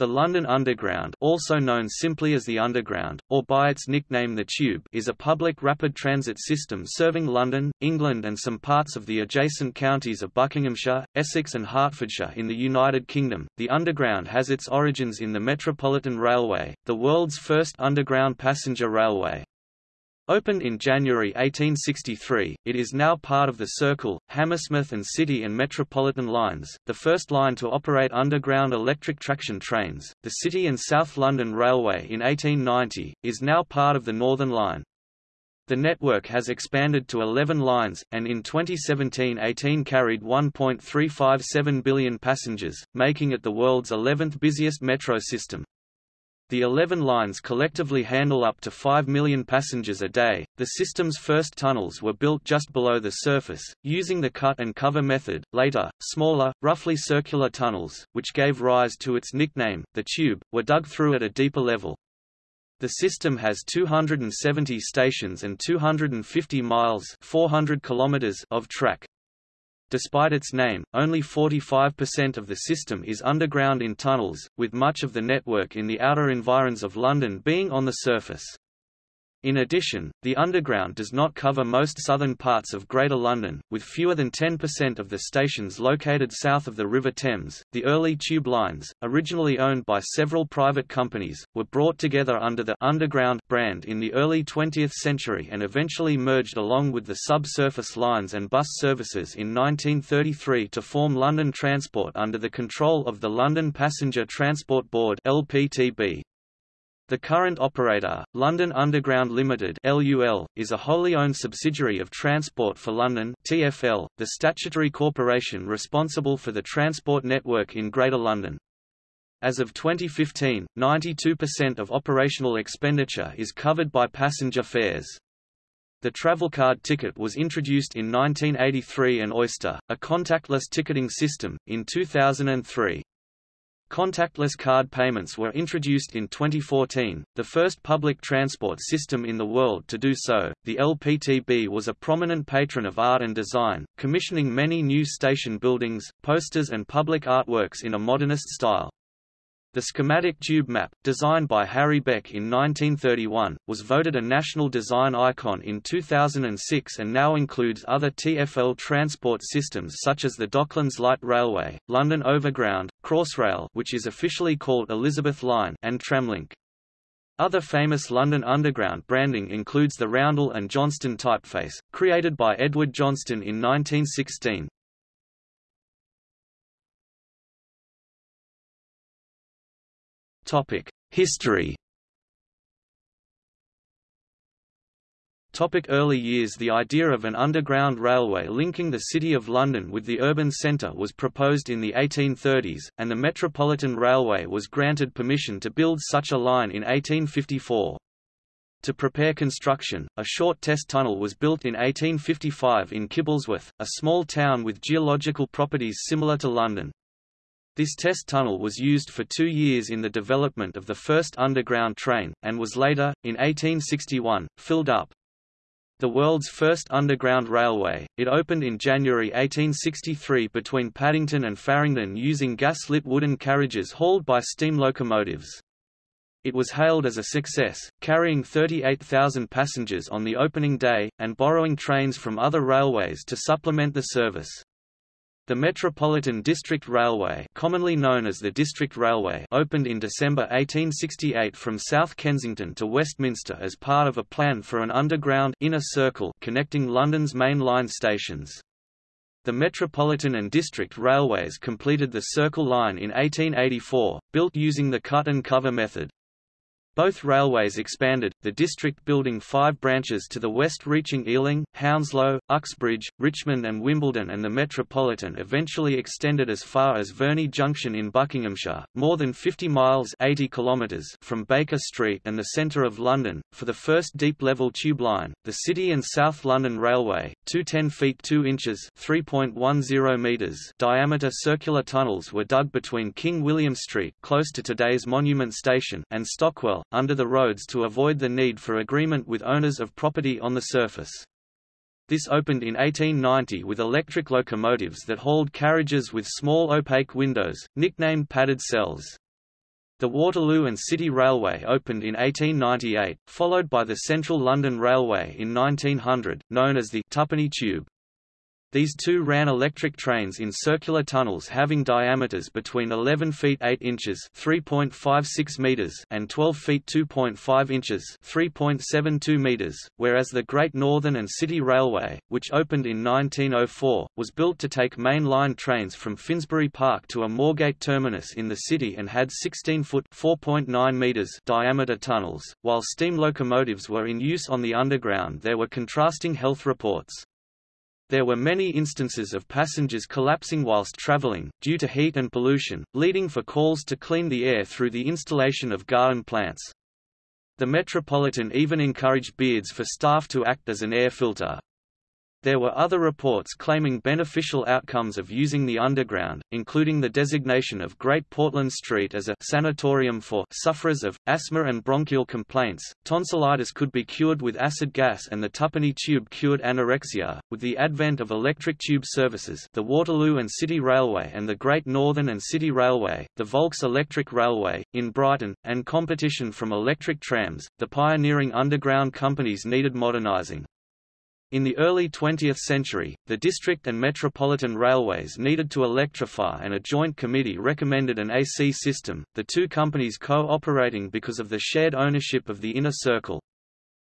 The London Underground also known simply as the Underground, or by its nickname the Tube is a public rapid transit system serving London, England and some parts of the adjacent counties of Buckinghamshire, Essex and Hertfordshire in the United Kingdom. The Underground has its origins in the Metropolitan Railway, the world's first underground passenger railway. Opened in January 1863, it is now part of the Circle, Hammersmith and City and Metropolitan lines, the first line to operate underground electric traction trains. The City and South London Railway in 1890, is now part of the Northern Line. The network has expanded to 11 lines, and in 2017-18 carried 1.357 billion passengers, making it the world's 11th busiest metro system. The 11 lines collectively handle up to 5 million passengers a day. The system's first tunnels were built just below the surface, using the cut and cover method. Later, smaller, roughly circular tunnels, which gave rise to its nickname, the Tube, were dug through at a deeper level. The system has 270 stations and 250 miles 400 kilometers of track. Despite its name, only 45% of the system is underground in tunnels, with much of the network in the outer environs of London being on the surface. In addition, the Underground does not cover most southern parts of Greater London, with fewer than 10% of the stations located south of the River Thames. The early tube lines, originally owned by several private companies, were brought together under the Underground brand in the early 20th century and eventually merged along with the subsurface lines and bus services in 1933 to form London Transport under the control of the London Passenger Transport Board (LPTB). The current operator, London Underground Limited (LUL), is a wholly owned subsidiary of Transport for London (TfL), the statutory corporation responsible for the transport network in Greater London. As of 2015, 92% of operational expenditure is covered by passenger fares. The Travelcard ticket was introduced in 1983 and Oyster, a contactless ticketing system, in 2003. Contactless card payments were introduced in 2014, the first public transport system in the world to do so. The LPTB was a prominent patron of art and design, commissioning many new station buildings, posters, and public artworks in a modernist style. The schematic tube map, designed by Harry Beck in 1931, was voted a national design icon in 2006 and now includes other TfL transport systems such as the Docklands Light Railway, London Overground, Crossrail which is officially called Elizabeth Line and Tramlink. Other famous London Underground branding includes the Roundel and Johnston typeface, created by Edward Johnston in 1916. History Topic early years The idea of an underground railway linking the City of London with the urban centre was proposed in the 1830s, and the Metropolitan Railway was granted permission to build such a line in 1854. To prepare construction, a short test tunnel was built in 1855 in Kibblesworth, a small town with geological properties similar to London. This test tunnel was used for two years in the development of the first underground train, and was later, in 1861, filled up. The world's first underground railway, it opened in January 1863 between Paddington and Farringdon using gas-lit wooden carriages hauled by steam locomotives. It was hailed as a success, carrying 38,000 passengers on the opening day, and borrowing trains from other railways to supplement the service. The Metropolitan District Railway commonly known as the District Railway opened in December 1868 from South Kensington to Westminster as part of a plan for an underground inner circle connecting London's main line stations. The Metropolitan and District Railways completed the Circle Line in 1884, built using the cut and cover method. Both railways expanded, the district building five branches to the west reaching Ealing, Hounslow, Uxbridge, Richmond and Wimbledon and the Metropolitan eventually extended as far as Verney Junction in Buckinghamshire, more than 50 miles 80 kilometres from Baker Street and the centre of London. For the first deep-level tube line, the City and South London Railway, two 10 feet 2 inches 3.10 metres diameter circular tunnels were dug between King William Street close to today's Monument Station and Stockwell under the roads to avoid the need for agreement with owners of property on the surface. This opened in 1890 with electric locomotives that hauled carriages with small opaque windows, nicknamed padded cells. The Waterloo and City Railway opened in 1898, followed by the Central London Railway in 1900, known as the Twopenny Tube. These two ran electric trains in circular tunnels having diameters between 11 feet 8 inches (3.56 meters) and 12 feet 2.5 inches (3.72 meters), whereas the Great Northern and City Railway, which opened in 1904, was built to take main line trains from Finsbury Park to a Moorgate terminus in the city and had 16-foot (4.9 meters) diameter tunnels. While steam locomotives were in use on the underground, there were contrasting health reports. There were many instances of passengers collapsing whilst travelling, due to heat and pollution, leading for calls to clean the air through the installation of garden plants. The Metropolitan even encouraged beards for staff to act as an air filter. There were other reports claiming beneficial outcomes of using the underground, including the designation of Great Portland Street as a sanatorium for sufferers of asthma and bronchial complaints. Tonsillitis could be cured with acid gas and the Twopenny tube cured anorexia. With the advent of electric tube services, the Waterloo and City Railway and the Great Northern and City Railway, the Volks Electric Railway, in Brighton, and competition from electric trams, the pioneering underground companies needed modernizing. In the early 20th century, the district and metropolitan railways needed to electrify and a joint committee recommended an AC system, the two companies co-operating because of the shared ownership of the inner circle.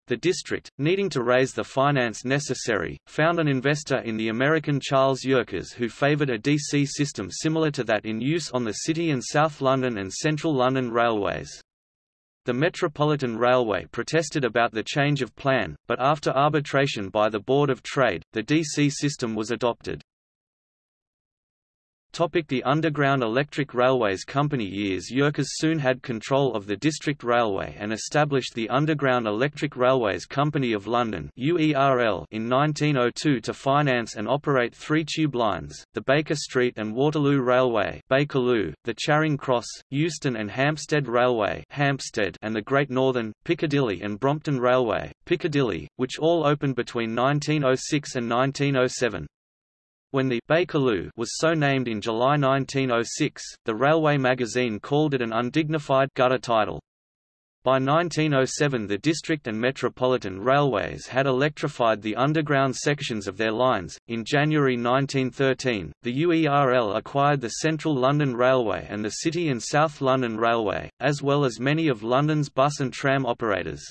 The district, needing to raise the finance necessary, found an investor in the American Charles Yerkes who favored a DC system similar to that in use on the City and South London and Central London railways. The Metropolitan Railway protested about the change of plan, but after arbitration by the Board of Trade, the DC system was adopted. Topic the Underground Electric Railways Company Years Yerkes soon had control of the District Railway and established the Underground Electric Railways Company of London UERL in 1902 to finance and operate three tube lines, the Baker Street and Waterloo Railway Bakerloo, the Charing Cross, Euston and Hampstead Railway Hampstead and the Great Northern, Piccadilly and Brompton Railway, Piccadilly, which all opened between 1906 and 1907. When the Bakerloo was so named in July 1906, the Railway magazine called it an undignified gutter title. By 1907 the district and metropolitan railways had electrified the underground sections of their lines. In January 1913, the UERL acquired the Central London Railway and the City and South London Railway, as well as many of London's bus and tram operators.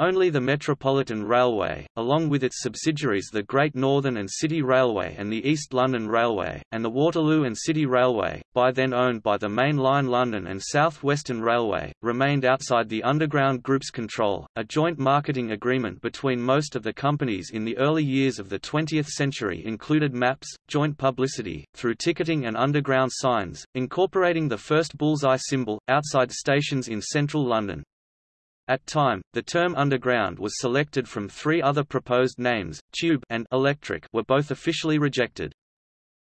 Only the Metropolitan Railway, along with its subsidiaries the Great Northern and City Railway and the East London Railway, and the Waterloo and City Railway, by then owned by the Main Line London and South Western Railway, remained outside the Underground Group's control. A joint marketing agreement between most of the companies in the early years of the 20th century included maps, joint publicity, through ticketing and underground signs, incorporating the first bullseye symbol, outside stations in central London. At time, the term underground was selected from three other proposed names, tube and electric were both officially rejected.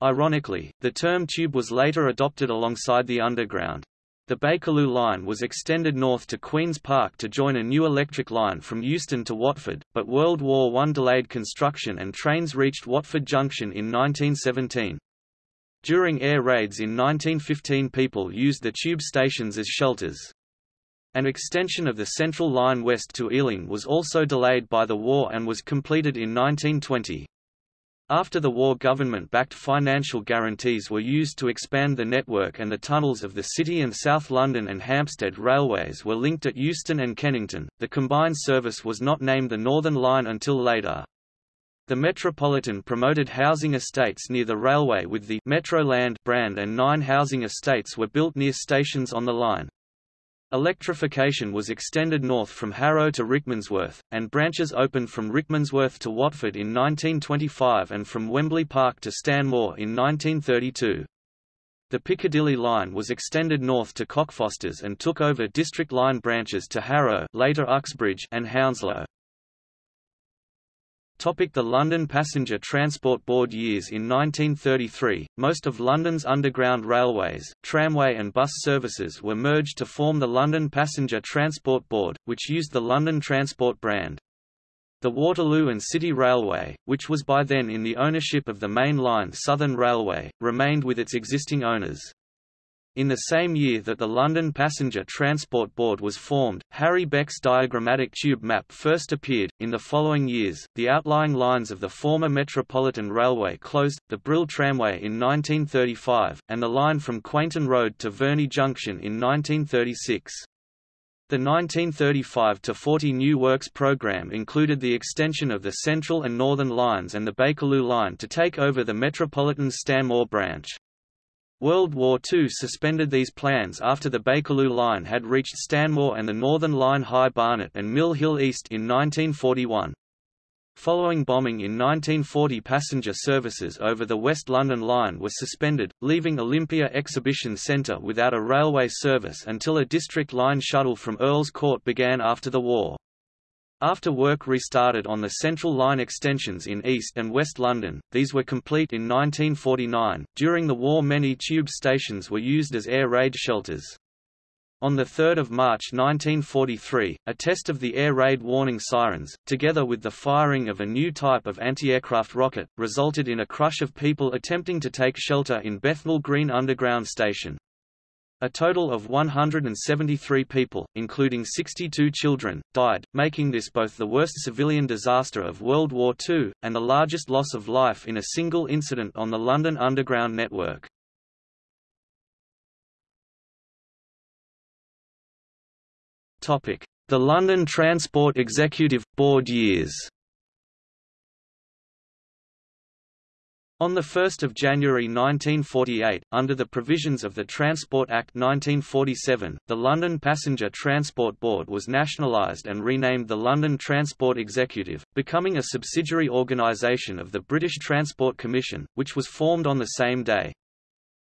Ironically, the term tube was later adopted alongside the underground. The Bakerloo line was extended north to Queen's Park to join a new electric line from Euston to Watford, but World War I delayed construction and trains reached Watford Junction in 1917. During air raids in 1915 people used the tube stations as shelters. An extension of the Central Line west to Ealing was also delayed by the war and was completed in 1920. After the war government-backed financial guarantees were used to expand the network and the tunnels of the City and South London and Hampstead railways were linked at Euston and Kennington. The combined service was not named the Northern Line until later. The Metropolitan promoted housing estates near the railway with the Metroland brand and nine housing estates were built near stations on the line. Electrification was extended north from Harrow to Rickmansworth, and branches opened from Rickmansworth to Watford in 1925 and from Wembley Park to Stanmore in 1932. The Piccadilly line was extended north to Cockfosters and took over District Line branches to Harrow later Uxbridge and Hounslow. The London Passenger Transport Board years In 1933, most of London's underground railways, tramway and bus services were merged to form the London Passenger Transport Board, which used the London Transport brand. The Waterloo and City Railway, which was by then in the ownership of the Main Line Southern Railway, remained with its existing owners. In the same year that the London Passenger Transport Board was formed, Harry Beck's diagrammatic tube map first appeared. In the following years, the outlying lines of the former Metropolitan Railway closed, the Brill Tramway in 1935, and the line from Quainton Road to Verney Junction in 1936. The 1935–40 New Works programme included the extension of the Central and Northern lines and the Bakerloo line to take over the Metropolitan Stanmore branch. World War II suspended these plans after the Bakerloo Line had reached Stanmore and the Northern Line High Barnet and Mill Hill East in 1941. Following bombing in 1940 passenger services over the West London Line were suspended, leaving Olympia Exhibition Centre without a railway service until a District Line shuttle from Earls Court began after the war. After work restarted on the Central Line extensions in East and West London, these were complete in 1949. During the war, many tube stations were used as air raid shelters. On 3 March 1943, a test of the air raid warning sirens, together with the firing of a new type of anti-aircraft rocket, resulted in a crush of people attempting to take shelter in Bethnal Green Underground Station. A total of 173 people, including 62 children, died, making this both the worst civilian disaster of World War II, and the largest loss of life in a single incident on the London Underground network. The London Transport Executive – Board years On 1 January 1948, under the provisions of the Transport Act 1947, the London Passenger Transport Board was nationalised and renamed the London Transport Executive, becoming a subsidiary organisation of the British Transport Commission, which was formed on the same day.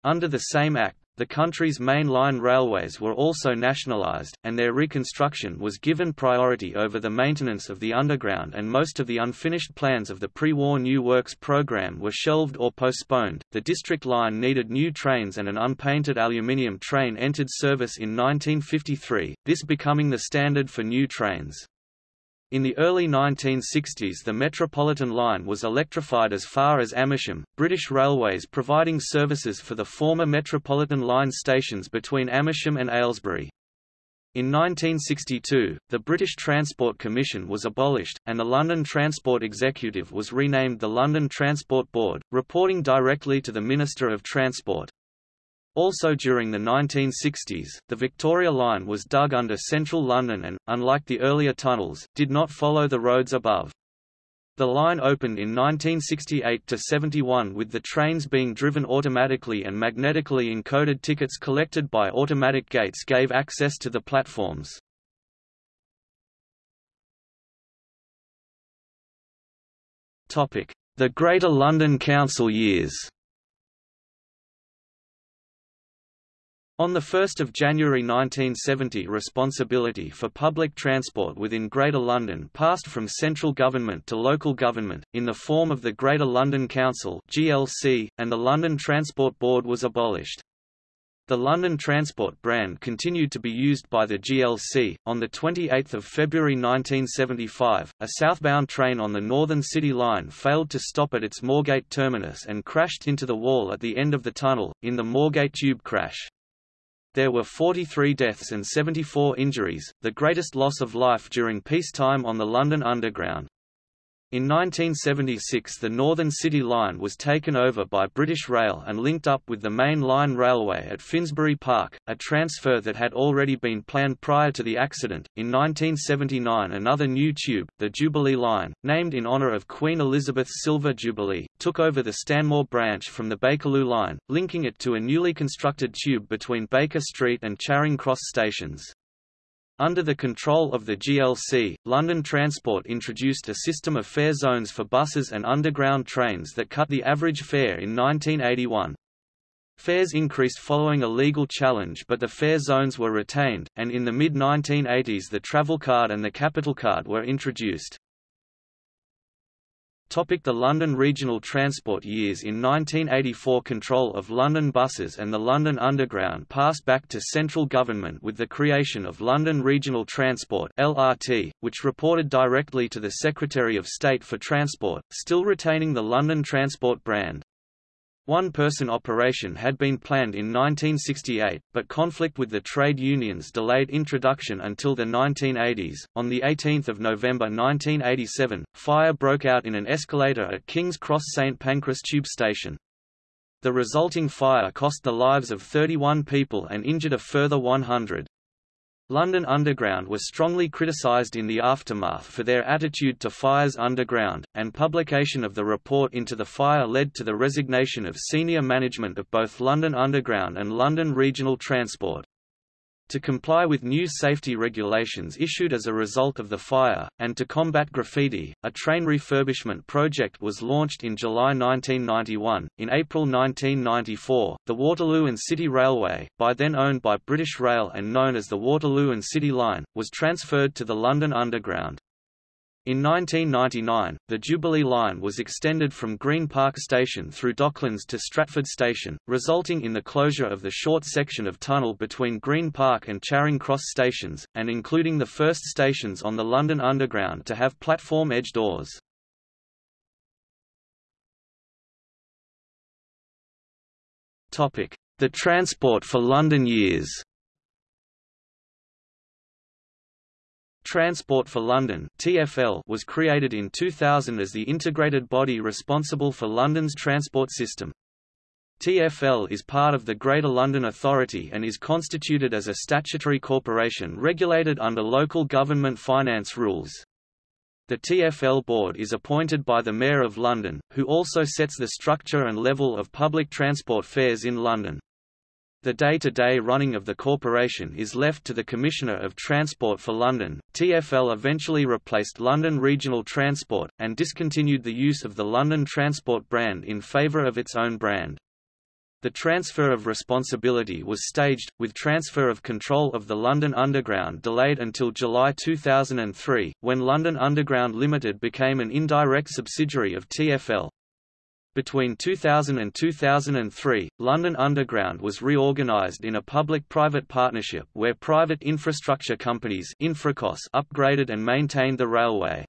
Under the same act, the country's main line railways were also nationalised, and their reconstruction was given priority over the maintenance of the underground and most of the unfinished plans of the pre-war New Works programme were shelved or postponed. The district line needed new trains and an unpainted aluminium train entered service in 1953, this becoming the standard for new trains. In the early 1960s the Metropolitan line was electrified as far as Amersham, British Railways providing services for the former Metropolitan line stations between Amersham and Aylesbury. In 1962, the British Transport Commission was abolished, and the London Transport Executive was renamed the London Transport Board, reporting directly to the Minister of Transport. Also during the 1960s, the Victoria Line was dug under central London and, unlike the earlier tunnels, did not follow the roads above. The line opened in 1968–71 with the trains being driven automatically and magnetically encoded tickets collected by automatic gates gave access to the platforms. The Greater London Council years On 1 January 1970 responsibility for public transport within Greater London passed from central government to local government, in the form of the Greater London Council GLC, and the London Transport Board was abolished. The London Transport brand continued to be used by the GLC. On 28 February 1975, a southbound train on the Northern City Line failed to stop at its Moorgate terminus and crashed into the wall at the end of the tunnel, in the Moorgate tube crash. There were 43 deaths and 74 injuries, the greatest loss of life during peacetime on the London Underground. In 1976 the Northern City Line was taken over by British Rail and linked up with the main line railway at Finsbury Park, a transfer that had already been planned prior to the accident. In 1979 another new tube, the Jubilee Line, named in honour of Queen Elizabeth's Silver Jubilee, took over the Stanmore branch from the Bakerloo Line, linking it to a newly constructed tube between Baker Street and Charing Cross stations. Under the control of the GLC, London Transport introduced a system of fare zones for buses and underground trains that cut the average fare in 1981. Fares increased following a legal challenge but the fare zones were retained, and in the mid-1980s the travel card and the capital card were introduced. Topic the London Regional Transport years In 1984 control of London buses and the London Underground passed back to central government with the creation of London Regional Transport LRT, which reported directly to the Secretary of State for Transport, still retaining the London Transport brand. One-person operation had been planned in 1968, but conflict with the trade unions delayed introduction until the 1980s. On the 18th of November 1987, fire broke out in an escalator at King's Cross St Pancras tube station. The resulting fire cost the lives of 31 people and injured a further 100. London Underground was strongly criticised in the aftermath for their attitude to fires underground, and publication of the report into the fire led to the resignation of senior management of both London Underground and London Regional Transport to comply with new safety regulations issued as a result of the fire, and to combat graffiti, a train refurbishment project was launched in July 1991. In April 1994, the Waterloo and City Railway, by then owned by British Rail and known as the Waterloo and City Line, was transferred to the London Underground. In 1999, the Jubilee Line was extended from Green Park Station through Docklands to Stratford Station, resulting in the closure of the short section of tunnel between Green Park and Charing Cross stations, and including the first stations on the London Underground to have platform edge doors. The Transport for London years Transport for London (TfL) was created in 2000 as the integrated body responsible for London's transport system. TfL is part of the Greater London Authority and is constituted as a statutory corporation regulated under local government finance rules. The TfL board is appointed by the Mayor of London, who also sets the structure and level of public transport fares in London. The day-to-day -day running of the corporation is left to the Commissioner of Transport for London. TfL eventually replaced London Regional Transport, and discontinued the use of the London Transport brand in favour of its own brand. The transfer of responsibility was staged, with transfer of control of the London Underground delayed until July 2003, when London Underground Limited became an indirect subsidiary of TfL. Between 2000 and 2003, London Underground was reorganised in a public-private partnership where private infrastructure companies Infracos upgraded and maintained the railway.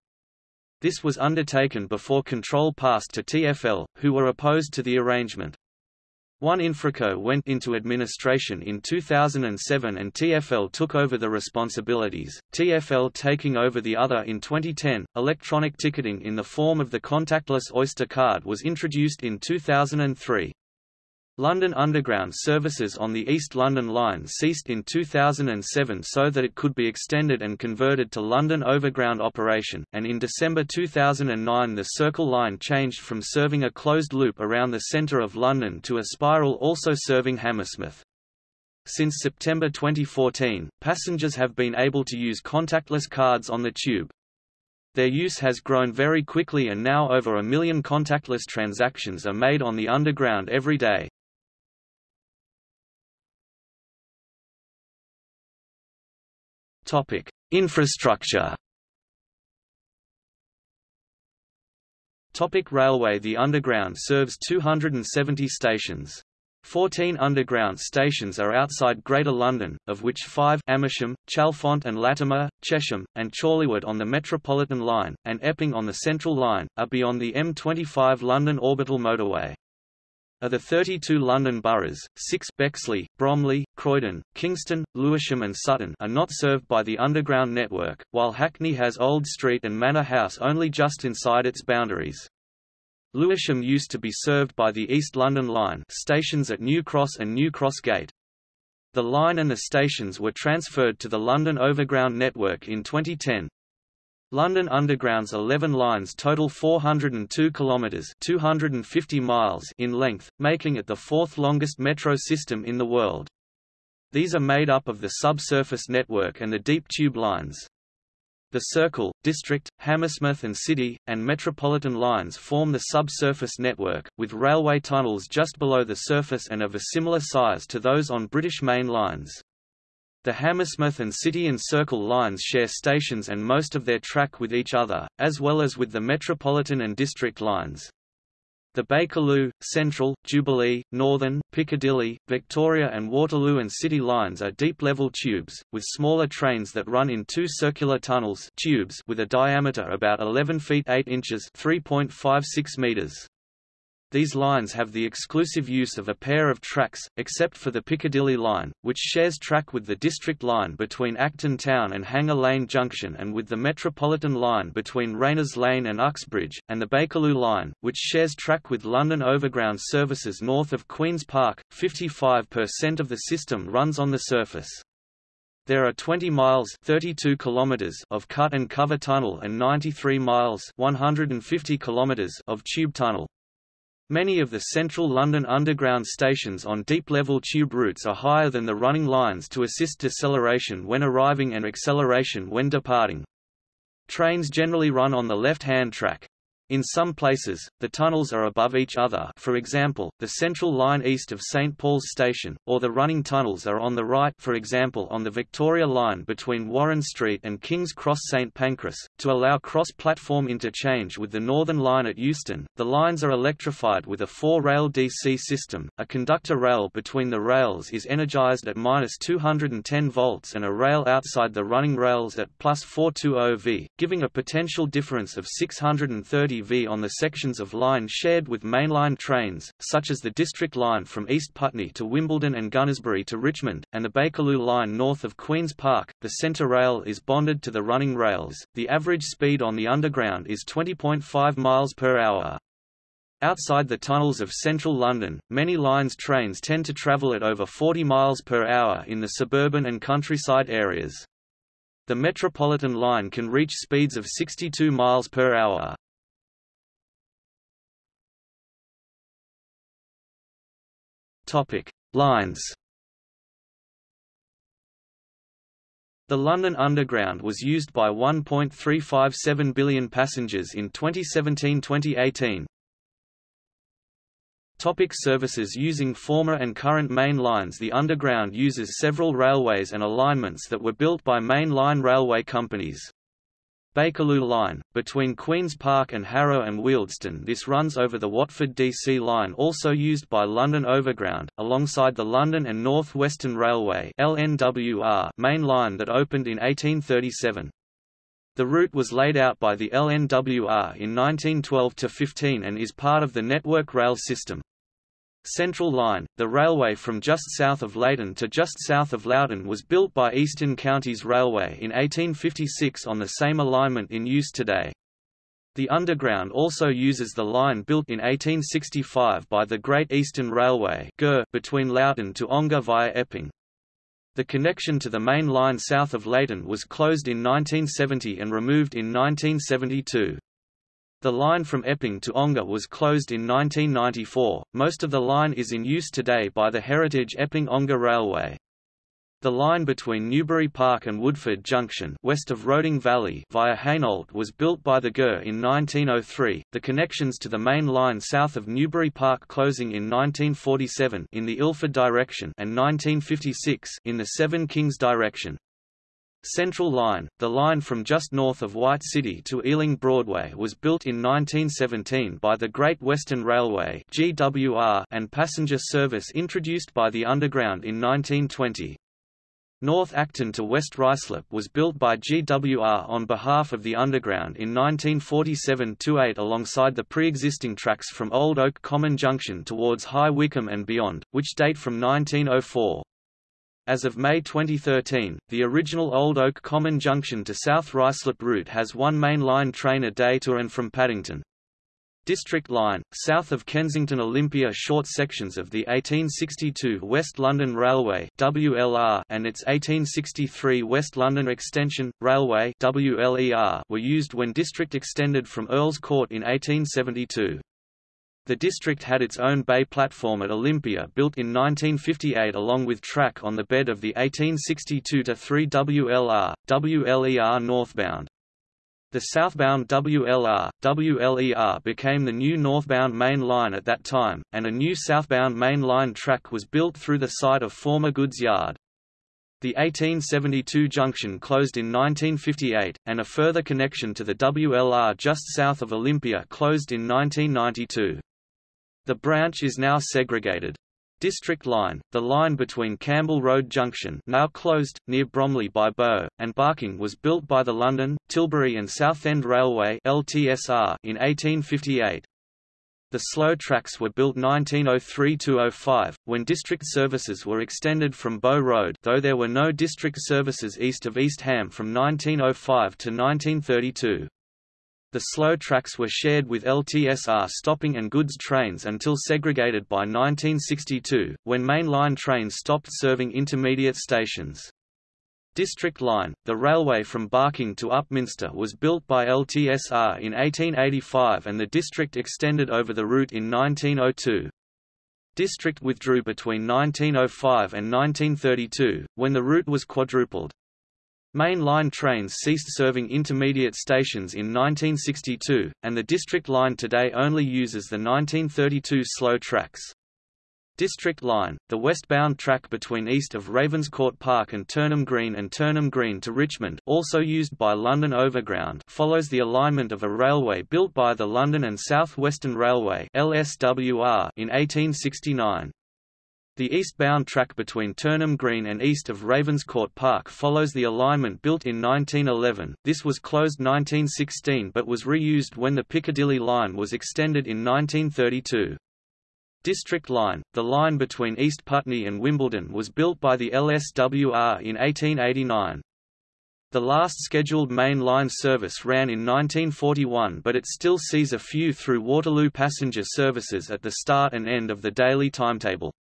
This was undertaken before control passed to TfL, who were opposed to the arrangement. One Infraco went into administration in 2007 and TfL took over the responsibilities, TfL taking over the other in 2010. Electronic ticketing in the form of the contactless Oyster card was introduced in 2003. London Underground services on the East London Line ceased in 2007 so that it could be extended and converted to London Overground operation, and in December 2009 the Circle Line changed from serving a closed loop around the centre of London to a spiral also serving Hammersmith. Since September 2014, passengers have been able to use contactless cards on the tube. Their use has grown very quickly and now over a million contactless transactions are made on the Underground every day. Topic: Infrastructure. Topic railway The Underground serves 270 stations. 14 underground stations are outside Greater London, of which five Amersham, Chalfont and Latimer, Chesham, and Chorleywood on the Metropolitan line, and Epping on the Central line, are beyond the M25 London orbital motorway. Of the 32 London boroughs, six Bexley, Bromley, Croydon, Kingston, Lewisham and Sutton are not served by the Underground network, while Hackney has Old Street and Manor House only just inside its boundaries. Lewisham used to be served by the East London Line stations at New Cross and New Cross Gate. The line and the stations were transferred to the London Overground network in 2010. London Underground's 11 lines total 402 kilometres 250 miles in length, making it the fourth longest metro system in the world. These are made up of the subsurface network and the deep tube lines. The Circle, District, Hammersmith and City, and Metropolitan lines form the subsurface network, with railway tunnels just below the surface and of a similar size to those on British main lines. The Hammersmith and City and Circle lines share stations and most of their track with each other, as well as with the Metropolitan and District lines. The Bakerloo, Central, Jubilee, Northern, Piccadilly, Victoria and Waterloo and City lines are deep-level tubes, with smaller trains that run in two circular tunnels tubes with a diameter about 11 feet 8 inches 3.56 meters. These lines have the exclusive use of a pair of tracks, except for the Piccadilly line, which shares track with the District line between Acton Town and Hanger Lane Junction and with the Metropolitan line between Rayners Lane and Uxbridge, and the Bakerloo line, which shares track with London Overground services north of Queen's Park. 55% of the system runs on the surface. There are 20 miles 32 kilometers of cut and cover tunnel and 93 miles 150 kilometers of tube tunnel. Many of the central London Underground stations on deep-level tube routes are higher than the running lines to assist deceleration when arriving and acceleration when departing. Trains generally run on the left-hand track. In some places, the tunnels are above each other for example, the Central Line east of St Paul's Station, or the running tunnels are on the right for example on the Victoria Line between Warren Street and King's Cross St Pancras, to allow cross-platform interchange with the Northern Line at Euston. The lines are electrified with a four-rail DC system, a conductor rail between the rails is energized at minus 210 volts and a rail outside the running rails at plus 420 V, giving a potential difference of 630 On the sections of line shared with mainline trains, such as the District Line from East Putney to Wimbledon and Gunnersbury to Richmond, and the Bakerloo Line north of Queen's Park. The centre rail is bonded to the running rails. The average speed on the Underground is 20.5 miles per hour. Outside the tunnels of central London, many lines trains tend to travel at over 40 miles per hour in the suburban and countryside areas. The Metropolitan line can reach speeds of 62 miles per hour. Topic: Lines. The London Underground was used by 1.357 billion passengers in 2017-2018. Topic services Using former and current main lines The Underground uses several railways and alignments that were built by main line railway companies. Bakerloo Line, between Queen's Park and Harrow and Wealdstone this runs over the Watford DC line also used by London Overground, alongside the London and North Western Railway LNWR main line that opened in 1837. The route was laid out by the LNWR in 1912–15 and is part of the Network Rail system. Central Line, the railway from just south of Leyton to just south of Loughton was built by Eastern Counties Railway in 1856 on the same alignment in use today. The Underground also uses the line built in 1865 by the Great Eastern Railway between Loughton to Ongar via Epping. The connection to the main line south of Leyton was closed in 1970 and removed in 1972. The line from Epping to Ongar was closed in 1994. Most of the line is in use today by the Heritage Epping-Ongar Railway. The line between Newbury Park and Woodford Junction west of Roding Valley via Hainault was built by the GER in 1903, the connections to the main line south of Newbury Park closing in 1947 in the Ilford direction and 1956 in the Seven Kings direction. Central Line, the line from just north of White City to Ealing Broadway was built in 1917 by the Great Western Railway GWR and passenger service introduced by the Underground in 1920. North Acton to West Ruislip was built by GWR on behalf of the Underground in 1947–8 alongside the pre-existing tracks from Old Oak Common Junction towards High Wycombe and beyond, which date from 1904. As of May 2013, the original Old Oak Common Junction to South Ruislip route has one main line train a day to and from Paddington. District Line, south of Kensington Olympia short sections of the 1862 West London Railway WLR and its 1863 West London Extension, Railway WLER were used when District extended from Earls Court in 1872. The district had its own bay platform at Olympia built in 1958 along with track on the bed of the 1862-3 WLR, WLER northbound. The southbound WLR, WLER became the new northbound main line at that time, and a new southbound main line track was built through the site of former goods yard. The 1872 junction closed in 1958, and a further connection to the WLR just south of Olympia closed in 1992. The branch is now segregated. District Line, the line between Campbell Road Junction now closed, near Bromley by Bow, and Barking was built by the London, Tilbury and Southend Railway LTSR in 1858. The slow tracks were built 1903–05, when district services were extended from Bow Road though there were no district services east of East Ham from 1905 to 1932. The slow tracks were shared with LTSR stopping and goods trains until segregated by 1962, when mainline trains stopped serving intermediate stations. District Line, the railway from Barking to Upminster was built by LTSR in 1885 and the district extended over the route in 1902. District withdrew between 1905 and 1932, when the route was quadrupled. Main line trains ceased serving intermediate stations in 1962, and the District Line today only uses the 1932 slow tracks. District Line, the westbound track between east of Ravenscourt Park and Turnham Green and Turnham Green to Richmond also used by London Overground follows the alignment of a railway built by the London and South Western Railway LSWR in 1869. The eastbound track between Turnham Green and east of Ravenscourt Park follows the alignment built in 1911. This was closed 1916 but was reused when the Piccadilly line was extended in 1932. District Line, the line between East Putney and Wimbledon was built by the LSWR in 1889. The last scheduled main line service ran in 1941 but it still sees a few through Waterloo passenger services at the start and end of the daily timetable.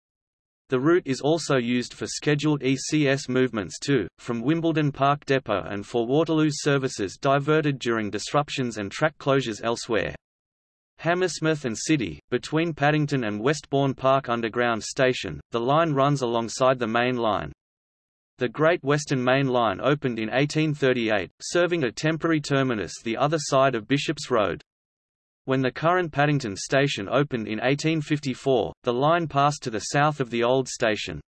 The route is also used for scheduled ECS movements too, from Wimbledon Park Depot and for Waterloo services diverted during disruptions and track closures elsewhere. Hammersmith and City, between Paddington and Westbourne Park Underground Station, the line runs alongside the main line. The Great Western Main Line opened in 1838, serving a temporary terminus the other side of Bishops Road. When the current Paddington station opened in 1854, the line passed to the south of the old station.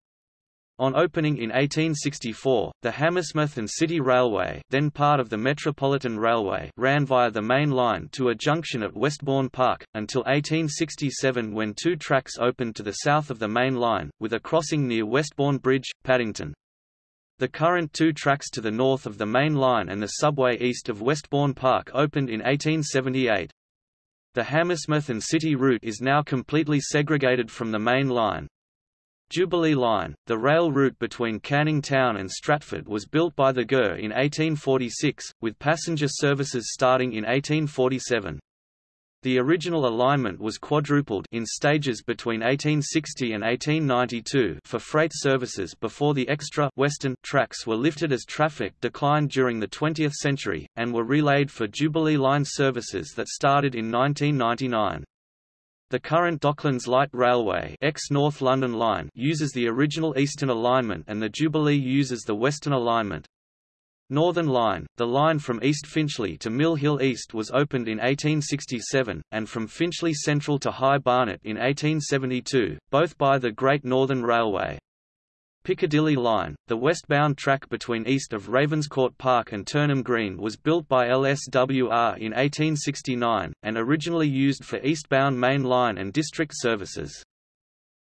On opening in 1864, the Hammersmith and City Railway then part of the Metropolitan Railway ran via the main line to a junction at Westbourne Park, until 1867 when two tracks opened to the south of the main line, with a crossing near Westbourne Bridge, Paddington. The current two tracks to the north of the main line and the subway east of Westbourne Park opened in 1878. The Hammersmith and City route is now completely segregated from the main line. Jubilee Line, the rail route between Canning Town and Stratford was built by the GER in 1846, with passenger services starting in 1847. The original alignment was quadrupled in stages between 1860 and 1892 for freight services before the extra western tracks were lifted as traffic declined during the 20th century, and were relayed for Jubilee Line services that started in 1999. The current Docklands Light Railway ex-North London Line uses the original eastern alignment and the Jubilee uses the western alignment. Northern Line, the line from East Finchley to Mill Hill East was opened in 1867, and from Finchley Central to High Barnet in 1872, both by the Great Northern Railway. Piccadilly Line, the westbound track between east of Ravenscourt Park and Turnham Green was built by LSWR in 1869, and originally used for eastbound main line and district services.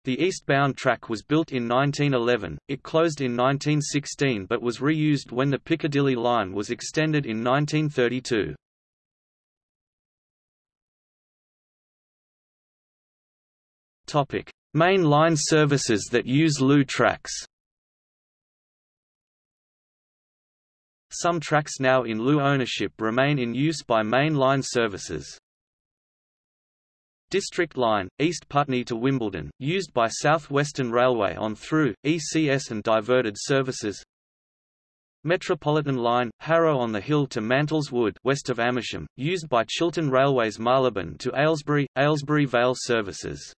The eastbound track was built in 1911, it closed in 1916 but was reused when the Piccadilly line was extended in 1932. Main line services that use LU tracks Some tracks now in LU ownership remain in use by main line services. District Line, East Putney to Wimbledon, used by South Western Railway on through, ECS and diverted services Metropolitan Line, Harrow on the Hill to Mantles Wood west of Amersham, used by Chiltern Railways Marylebone to Aylesbury, Aylesbury Vale services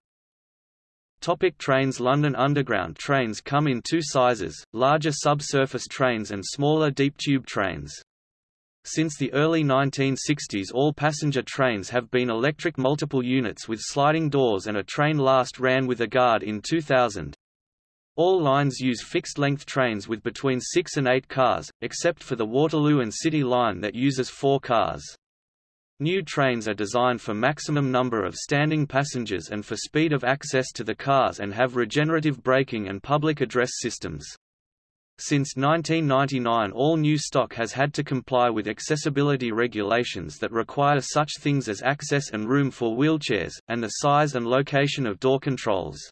Topic trains London Underground trains come in two sizes, larger subsurface trains and smaller deep tube trains. Since the early 1960s all passenger trains have been electric multiple units with sliding doors and a train last ran with a guard in 2000. All lines use fixed-length trains with between 6 and 8 cars, except for the Waterloo and City line that uses 4 cars. New trains are designed for maximum number of standing passengers and for speed of access to the cars and have regenerative braking and public address systems. Since 1999 all new stock has had to comply with accessibility regulations that require such things as access and room for wheelchairs, and the size and location of door controls.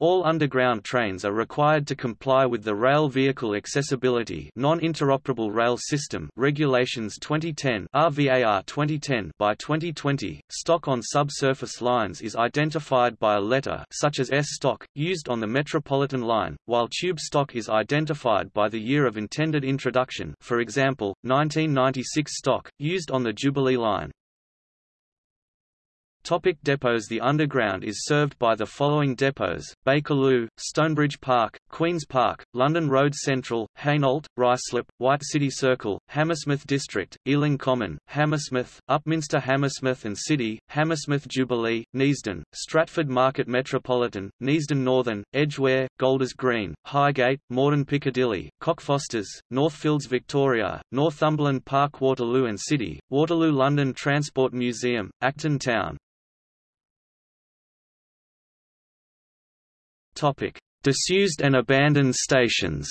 All underground trains are required to comply with the Rail Vehicle Accessibility Non-Interoperable Rail System Regulations 2010 RVAR 2010 by 2020. Stock on subsurface lines is identified by a letter such as S stock used on the Metropolitan line, while tube stock is identified by the year of intended introduction. For example, 1996 stock used on the Jubilee line. Topic depots. The Underground is served by the following depots, Bakerloo, Stonebridge Park, Queen's Park, London Road Central, Hainault, Ruislip, White City Circle, Hammersmith District, Ealing Common, Hammersmith, Upminster Hammersmith and City, Hammersmith Jubilee, Neasden, Stratford Market Metropolitan, Neasden Northern, Edgware, Golders Green, Highgate, Morden Piccadilly, Cockfosters, Northfields Victoria, Northumberland Park Waterloo and City, Waterloo London Transport Museum, Acton Town Topic: Disused and abandoned stations.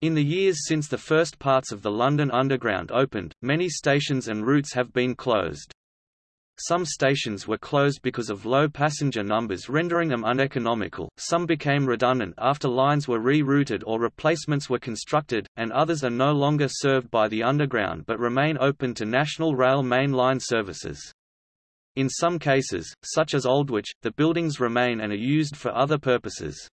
In the years since the first parts of the London Underground opened, many stations and routes have been closed. Some stations were closed because of low passenger numbers rendering them uneconomical, some became redundant after lines were re-routed or replacements were constructed, and others are no longer served by the Underground but remain open to National Rail main line services. In some cases, such as Aldwych, the buildings remain and are used for other purposes.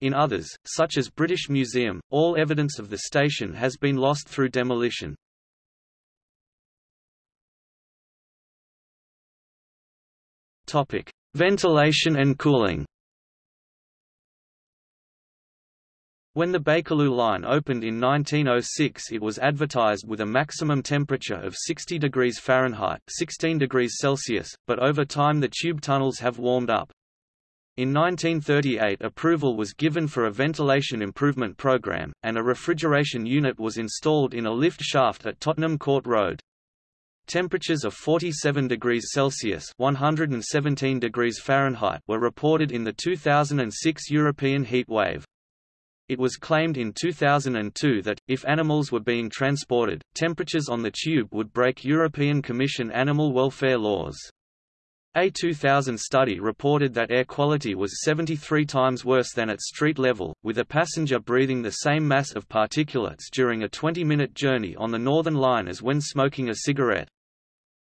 In others, such as British Museum, all evidence of the station has been lost through demolition. Topic: Ventilation and cooling. When the Bakerloo line opened in 1906 it was advertised with a maximum temperature of 60 degrees Fahrenheit 16 degrees Celsius, but over time the tube tunnels have warmed up. In 1938 approval was given for a ventilation improvement program, and a refrigeration unit was installed in a lift shaft at Tottenham Court Road. Temperatures of 47 degrees Celsius 117 degrees Fahrenheit were reported in the 2006 European heat wave. It was claimed in 2002 that, if animals were being transported, temperatures on the tube would break European Commission animal welfare laws. A 2000 study reported that air quality was 73 times worse than at street level, with a passenger breathing the same mass of particulates during a 20-minute journey on the Northern Line as when smoking a cigarette.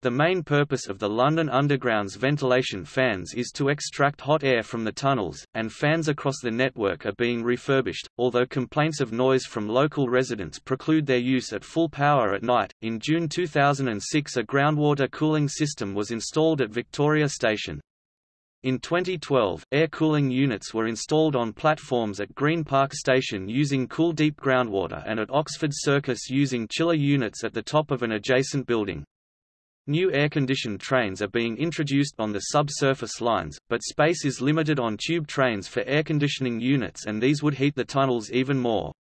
The main purpose of the London Underground's ventilation fans is to extract hot air from the tunnels, and fans across the network are being refurbished, although complaints of noise from local residents preclude their use at full power at night. In June 2006, a groundwater cooling system was installed at Victoria Station. In 2012, air cooling units were installed on platforms at Green Park Station using Cool Deep groundwater and at Oxford Circus using chiller units at the top of an adjacent building. New air-conditioned trains are being introduced on the subsurface lines, but space is limited on tube trains for air conditioning units and these would heat the tunnels even more.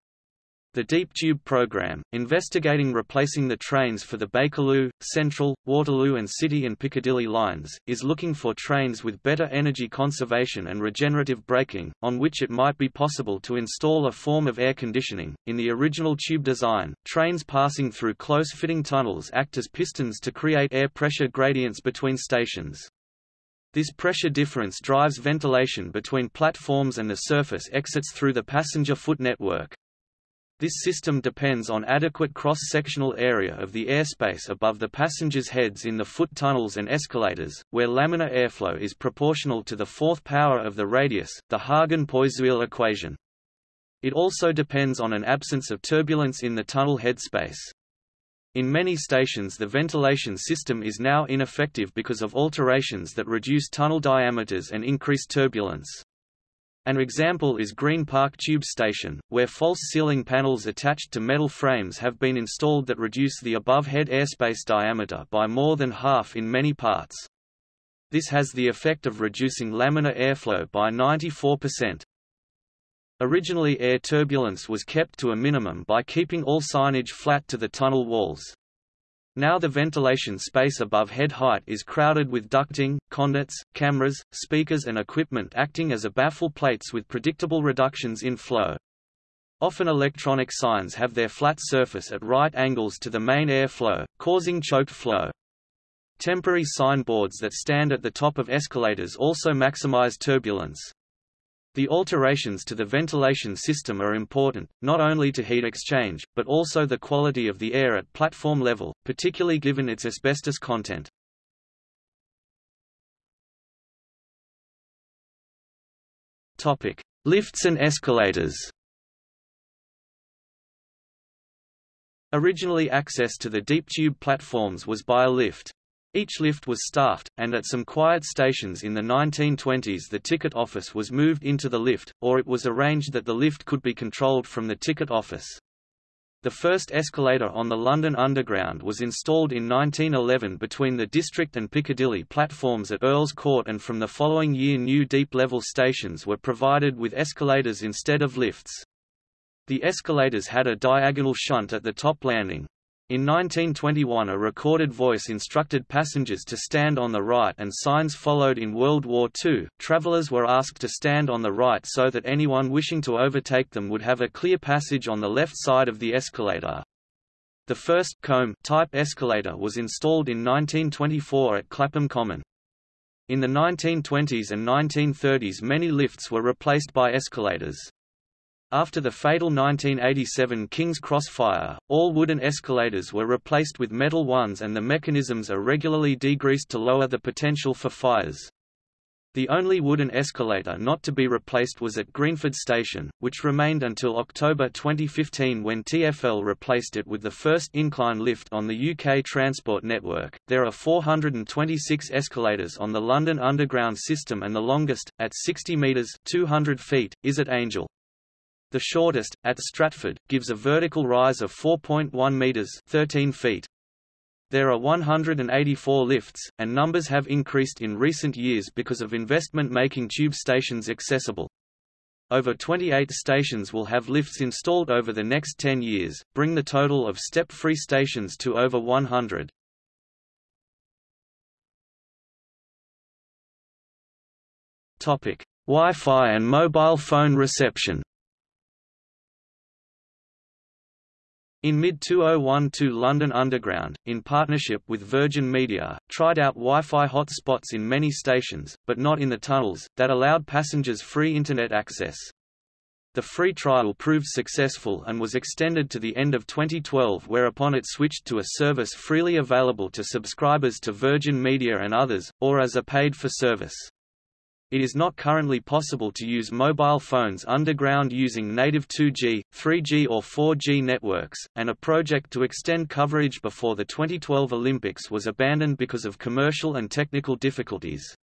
The Deep Tube program, investigating replacing the trains for the Bakerloo, Central, Waterloo and City and Piccadilly lines, is looking for trains with better energy conservation and regenerative braking, on which it might be possible to install a form of air conditioning. In the original tube design, trains passing through close-fitting tunnels act as pistons to create air pressure gradients between stations. This pressure difference drives ventilation between platforms and the surface exits through the passenger foot network. This system depends on adequate cross-sectional area of the airspace above the passengers' heads in the foot tunnels and escalators, where laminar airflow is proportional to the fourth power of the radius, the Hagen-Poiseuille equation. It also depends on an absence of turbulence in the tunnel headspace. In many stations the ventilation system is now ineffective because of alterations that reduce tunnel diameters and increase turbulence. An example is Green Park Tube Station, where false ceiling panels attached to metal frames have been installed that reduce the above-head airspace diameter by more than half in many parts. This has the effect of reducing laminar airflow by 94%. Originally air turbulence was kept to a minimum by keeping all signage flat to the tunnel walls. Now the ventilation space above head height is crowded with ducting, conduits, cameras, speakers and equipment acting as a baffle plates with predictable reductions in flow. Often electronic signs have their flat surface at right angles to the main airflow, causing choked flow. Temporary signboards that stand at the top of escalators also maximize turbulence. The alterations to the ventilation system are important, not only to heat exchange, but also the quality of the air at platform level, particularly given its asbestos content. Topic: Lifts and escalators. Originally access to the deep tube platforms was by a lift. Each lift was staffed, and at some quiet stations in the 1920s the ticket office was moved into the lift, or it was arranged that the lift could be controlled from the ticket office. The first escalator on the London Underground was installed in 1911 between the District and Piccadilly platforms at Earl's Court and from the following year new deep-level stations were provided with escalators instead of lifts. The escalators had a diagonal shunt at the top landing. In 1921 a recorded voice instructed passengers to stand on the right and signs followed in World War II. Travelers were asked to stand on the right so that anyone wishing to overtake them would have a clear passage on the left side of the escalator. The first comb type escalator was installed in 1924 at Clapham Common. In the 1920s and 1930s many lifts were replaced by escalators. After the fatal 1987 King's Cross fire, all wooden escalators were replaced with metal ones and the mechanisms are regularly degreased to lower the potential for fires. The only wooden escalator not to be replaced was at Greenford Station, which remained until October 2015 when TfL replaced it with the first incline lift on the UK transport network. There are 426 escalators on the London Underground system and the longest, at 60 metres 200 feet, is at Angel. The shortest, at Stratford, gives a vertical rise of 4.1 meters (13 feet). There are 184 lifts, and numbers have increased in recent years because of investment making tube stations accessible. Over 28 stations will have lifts installed over the next 10 years, bring the total of step-free stations to over 100. Topic: Wi-Fi and mobile phone reception. In mid-2012 London Underground, in partnership with Virgin Media, tried out Wi-Fi hotspots in many stations, but not in the tunnels, that allowed passengers free Internet access. The free trial proved successful and was extended to the end of 2012 whereupon it switched to a service freely available to subscribers to Virgin Media and others, or as a paid-for service. It is not currently possible to use mobile phones underground using native 2G, 3G or 4G networks, and a project to extend coverage before the 2012 Olympics was abandoned because of commercial and technical difficulties.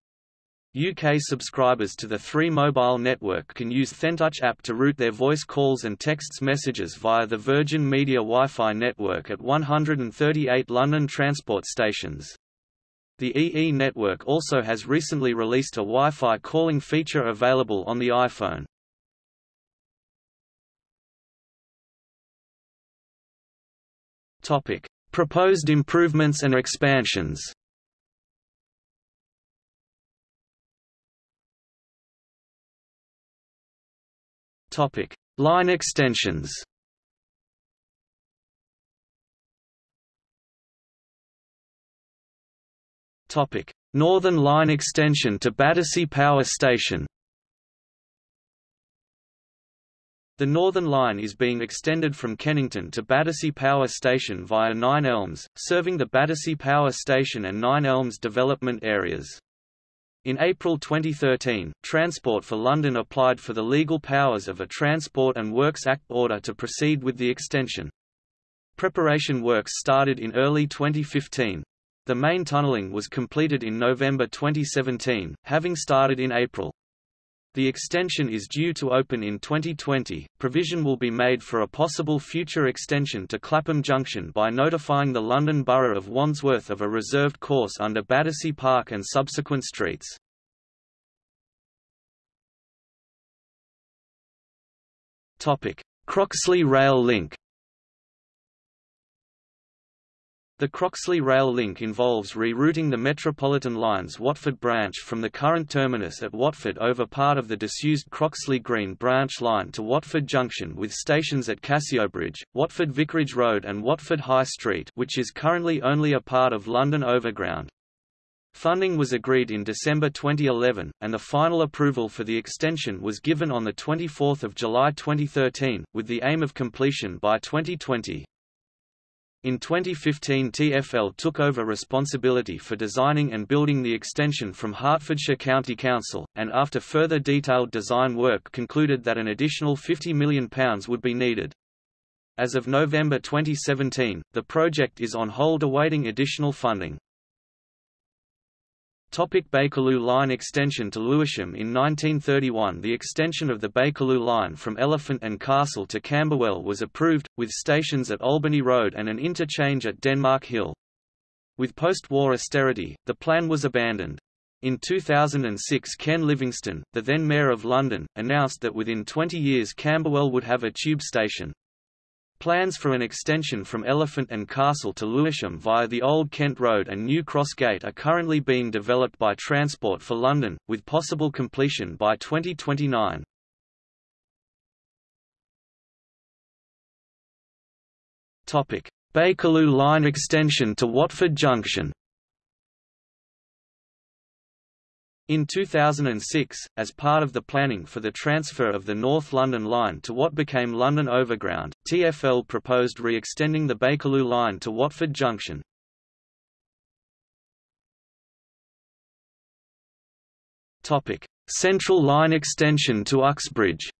UK subscribers to the 3 mobile network can use InTouch app to route their voice calls and texts messages via the Virgin Media Wi-Fi network at 138 London transport stations. The EE network also has recently released a Wi-Fi calling feature available on the iPhone. Topic: Proposed improvements and expansions. Topic: Line extensions. Northern Line extension to Battersea Power Station. The Northern Line is being extended from Kennington to Battersea Power Station via Nine Elms, serving the Battersea Power Station and Nine Elms development areas. In April 2013, Transport for London applied for the legal powers of a Transport and Works Act order to proceed with the extension. Preparation works started in early 2015. The main tunneling was completed in November 2017, having started in April. The extension is due to open in 2020. Provision will be made for a possible future extension to Clapham Junction by notifying the London Borough of Wandsworth of a reserved course under Battersea Park and subsequent streets. Topic: Croxley Rail Link The Croxley Rail Link involves rerouting the Metropolitan Line's Watford branch from the current terminus at Watford over part of the disused Croxley Green branch line to Watford Junction with stations at Cassiobridge, Watford Vicarage Road and Watford High Street which is currently only a part of London Overground. Funding was agreed in December 2011, and the final approval for the extension was given on 24 July 2013, with the aim of completion by 2020. In 2015 TfL took over responsibility for designing and building the extension from Hertfordshire County Council, and after further detailed design work concluded that an additional £50 million would be needed. As of November 2017, the project is on hold awaiting additional funding. Topic Bakerloo Line extension to Lewisham In 1931 the extension of the Bakerloo Line from Elephant and Castle to Camberwell was approved, with stations at Albany Road and an interchange at Denmark Hill. With post-war austerity, the plan was abandoned. In 2006 Ken Livingstone, the then Mayor of London, announced that within 20 years Camberwell would have a tube station. Plans for an extension from Elephant and Castle to Lewisham via the Old Kent Road and New Cross Gate are currently being developed by Transport for London, with possible completion by 2029. Bakerloo line extension to Watford Junction In 2006, as part of the planning for the transfer of the North London Line to what became London Overground, TfL proposed re-extending the Bakerloo line to Watford Junction. Central Line extension to Uxbridge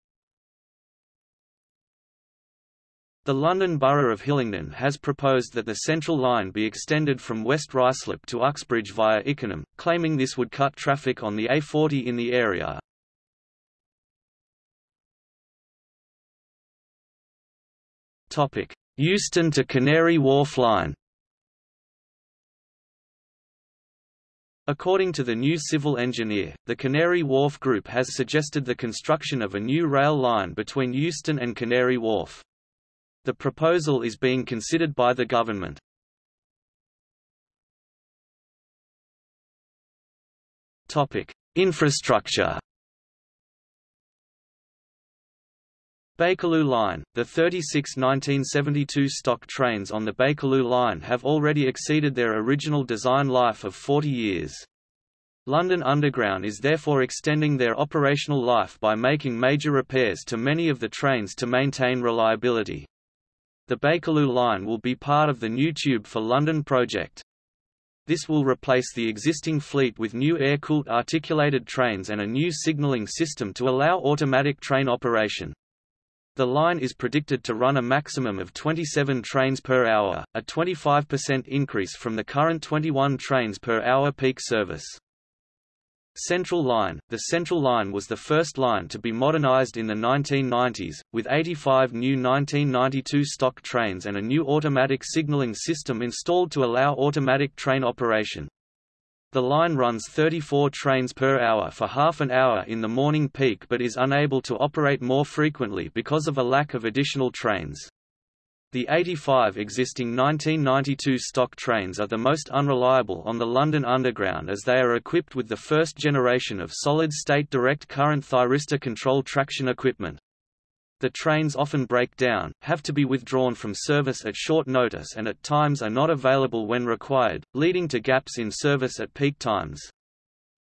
The London Borough of Hillingdon has proposed that the Central Line be extended from West Ruislip to Uxbridge via Ickenham, claiming this would cut traffic on the A40 in the area. Euston to Canary Wharf Line According to the new civil engineer, the Canary Wharf Group has suggested the construction of a new rail line between Euston and Canary Wharf. The proposal is being considered by the government. Topic: Infrastructure. Bakerloo Line – The 36 1972 stock trains on the Bakerloo Line have already exceeded their original design life of 40 years. London Underground is therefore extending their operational life by making major repairs to many of the trains to maintain reliability. The Bakerloo line will be part of the new Tube for London project. This will replace the existing fleet with new air-cooled articulated trains and a new signalling system to allow automatic train operation. The line is predicted to run a maximum of 27 trains per hour, a 25% increase from the current 21 trains per hour peak service. Central Line The Central Line was the first line to be modernized in the 1990s, with 85 new 1992 stock trains and a new automatic signaling system installed to allow automatic train operation. The line runs 34 trains per hour for half an hour in the morning peak but is unable to operate more frequently because of a lack of additional trains. The 85 existing 1992 stock trains are the most unreliable on the London Underground as they are equipped with the first generation of solid-state direct current thyristor control traction equipment. The trains often break down, have to be withdrawn from service at short notice and at times are not available when required, leading to gaps in service at peak times.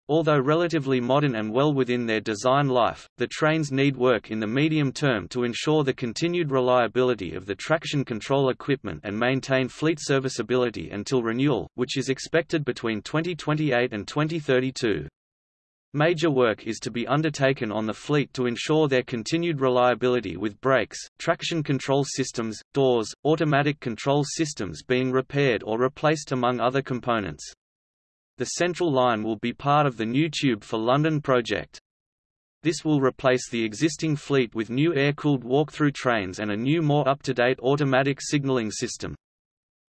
Although relatively modern and well within their design life, the trains need work in the medium term to ensure the continued reliability of the traction control equipment and maintain fleet serviceability until renewal, which is expected between 2028 and 2032. Major work is to be undertaken on the fleet to ensure their continued reliability with brakes, traction control systems, doors, automatic control systems being repaired or replaced among other components. The Central Line will be part of the new Tube for London project. This will replace the existing fleet with new air-cooled walk-through trains and a new more up-to-date automatic signalling system.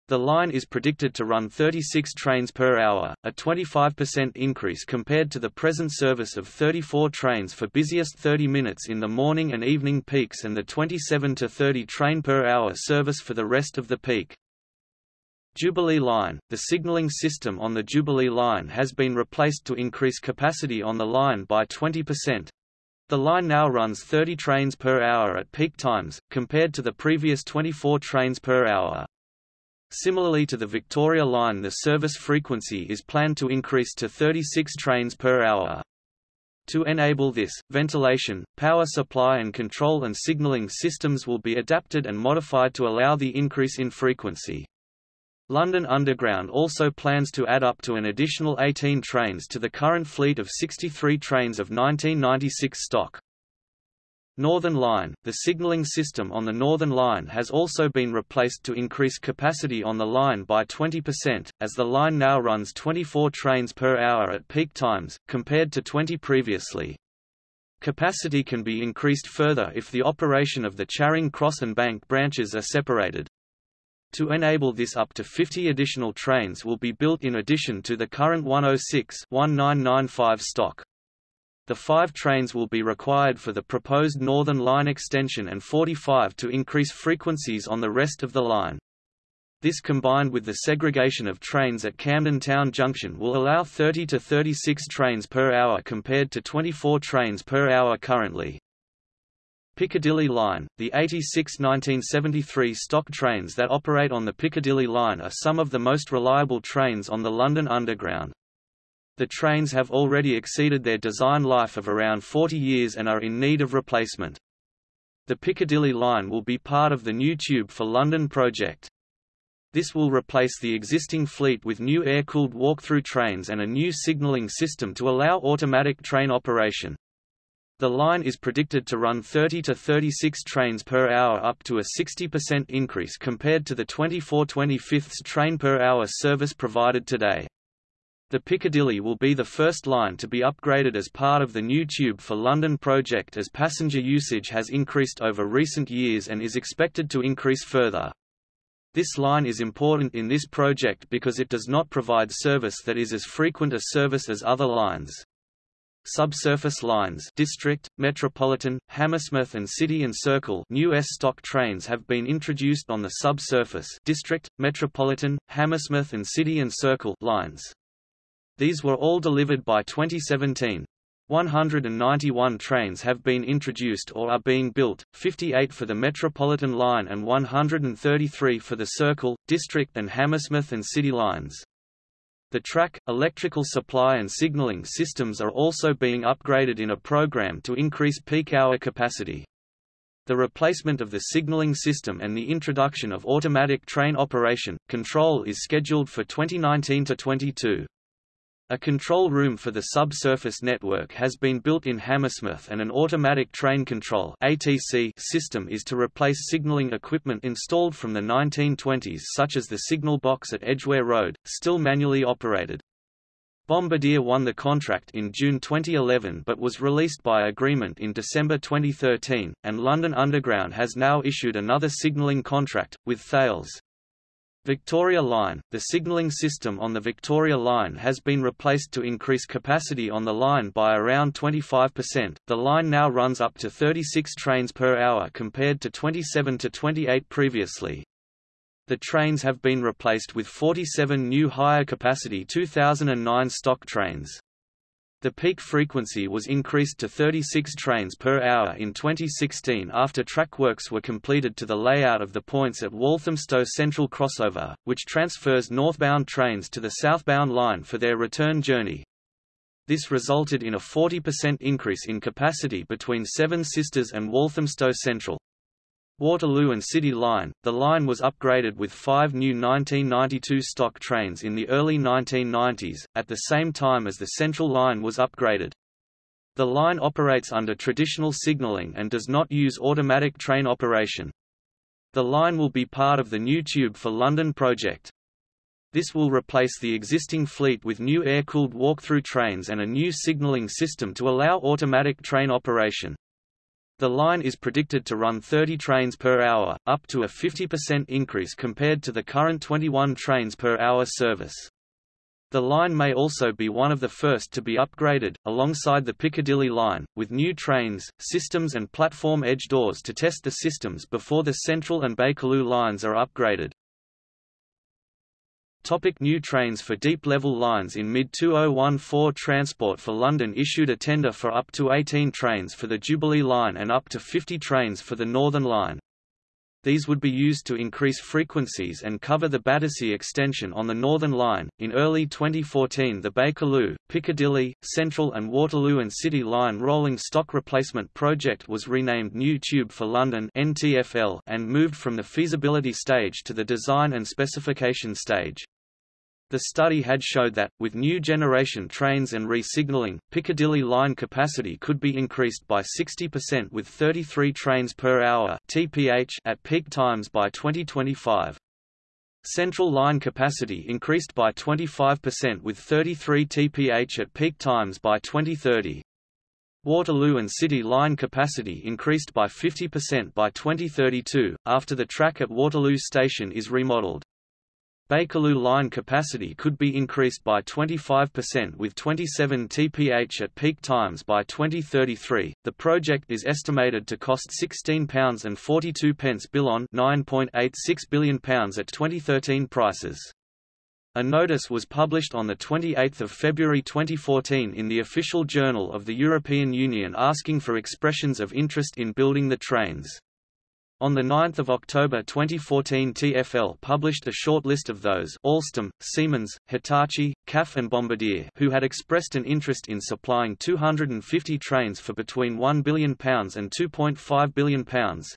The line is predicted to run 36 trains per hour, a 25% increase compared to the present service of 34 trains for busiest 30 minutes in the morning and evening peaks and the 27 to 30 train per hour service for the rest of the peak. Jubilee Line – The signalling system on the Jubilee Line has been replaced to increase capacity on the line by 20%. The line now runs 30 trains per hour at peak times, compared to the previous 24 trains per hour. Similarly to the Victoria Line the service frequency is planned to increase to 36 trains per hour. To enable this, ventilation, power supply and control and signalling systems will be adapted and modified to allow the increase in frequency. London Underground also plans to add up to an additional 18 trains to the current fleet of 63 trains of 1996 stock. Northern Line – The signalling system on the Northern Line has also been replaced to increase capacity on the line by 20%, as the line now runs 24 trains per hour at peak times, compared to 20 previously. Capacity can be increased further if the operation of the Charing Cross and Bank branches are separated. To enable this up to 50 additional trains will be built in addition to the current 106-1995 stock. The five trains will be required for the proposed Northern Line extension and 45 to increase frequencies on the rest of the line. This combined with the segregation of trains at Camden Town Junction will allow 30 to 36 trains per hour compared to 24 trains per hour currently. Piccadilly Line, the 86 1973 stock trains that operate on the Piccadilly Line are some of the most reliable trains on the London Underground. The trains have already exceeded their design life of around 40 years and are in need of replacement. The Piccadilly Line will be part of the new Tube for London project. This will replace the existing fleet with new air-cooled walk-through trains and a new signalling system to allow automatic train operation. The line is predicted to run 30 to 36 trains per hour up to a 60% increase compared to the 24-25 train per hour service provided today. The Piccadilly will be the first line to be upgraded as part of the new Tube for London project as passenger usage has increased over recent years and is expected to increase further. This line is important in this project because it does not provide service that is as frequent a service as other lines. Subsurface lines District, Metropolitan, Hammersmith and City and Circle new S-stock trains have been introduced on the subsurface District, Metropolitan, Hammersmith and City and Circle lines. These were all delivered by 2017. 191 trains have been introduced or are being built, 58 for the Metropolitan line and 133 for the Circle, District and Hammersmith and City lines. The track, electrical supply and signaling systems are also being upgraded in a program to increase peak hour capacity. The replacement of the signaling system and the introduction of automatic train operation, control is scheduled for 2019–22. A control room for the subsurface network has been built in Hammersmith and an automatic train control ATC system is to replace signalling equipment installed from the 1920s such as the signal box at Edgware Road, still manually operated. Bombardier won the contract in June 2011 but was released by agreement in December 2013, and London Underground has now issued another signalling contract, with Thales. Victoria Line – The signalling system on the Victoria Line has been replaced to increase capacity on the line by around 25%. The line now runs up to 36 trains per hour compared to 27 to 28 previously. The trains have been replaced with 47 new higher capacity 2009 stock trains. The peak frequency was increased to 36 trains per hour in 2016 after track works were completed to the layout of the points at Walthamstow Central crossover, which transfers northbound trains to the southbound line for their return journey. This resulted in a 40% increase in capacity between Seven Sisters and Walthamstow Central. Waterloo and City Line, the line was upgraded with five new 1992 stock trains in the early 1990s, at the same time as the Central Line was upgraded. The line operates under traditional signalling and does not use automatic train operation. The line will be part of the new Tube for London project. This will replace the existing fleet with new air-cooled walk-through trains and a new signalling system to allow automatic train operation. The line is predicted to run 30 trains per hour, up to a 50% increase compared to the current 21 trains per hour service. The line may also be one of the first to be upgraded, alongside the Piccadilly line, with new trains, systems and platform edge doors to test the systems before the Central and Bakerloo lines are upgraded. Topic new trains for deep-level lines In mid-2014 Transport for London issued a tender for up to 18 trains for the Jubilee Line and up to 50 trains for the Northern Line. These would be used to increase frequencies and cover the Battersea extension on the Northern Line. In early 2014, the Bakerloo, Piccadilly, Central, and Waterloo and City Line rolling stock replacement project was renamed New Tube for London (NTFL) and moved from the feasibility stage to the design and specification stage. The study had showed that, with new generation trains and re-signalling, Piccadilly line capacity could be increased by 60% with 33 trains per hour (TPH) at peak times by 2025. Central line capacity increased by 25% with 33 TPH at peak times by 2030. Waterloo and City line capacity increased by 50% by 2032, after the track at Waterloo Station is remodelled. Bakerloo line capacity could be increased by 25% with 27 TPH at peak times by 2033. The project is estimated to cost £16.42 billion £9.86 billion at 2013 prices. A notice was published on 28 February 2014 in the Official Journal of the European Union asking for expressions of interest in building the trains. On 9 October 2014 TfL published a short list of those Alstom, Siemens, Hitachi, CAF and Bombardier who had expressed an interest in supplying 250 trains for between £1 billion and £2.5 billion,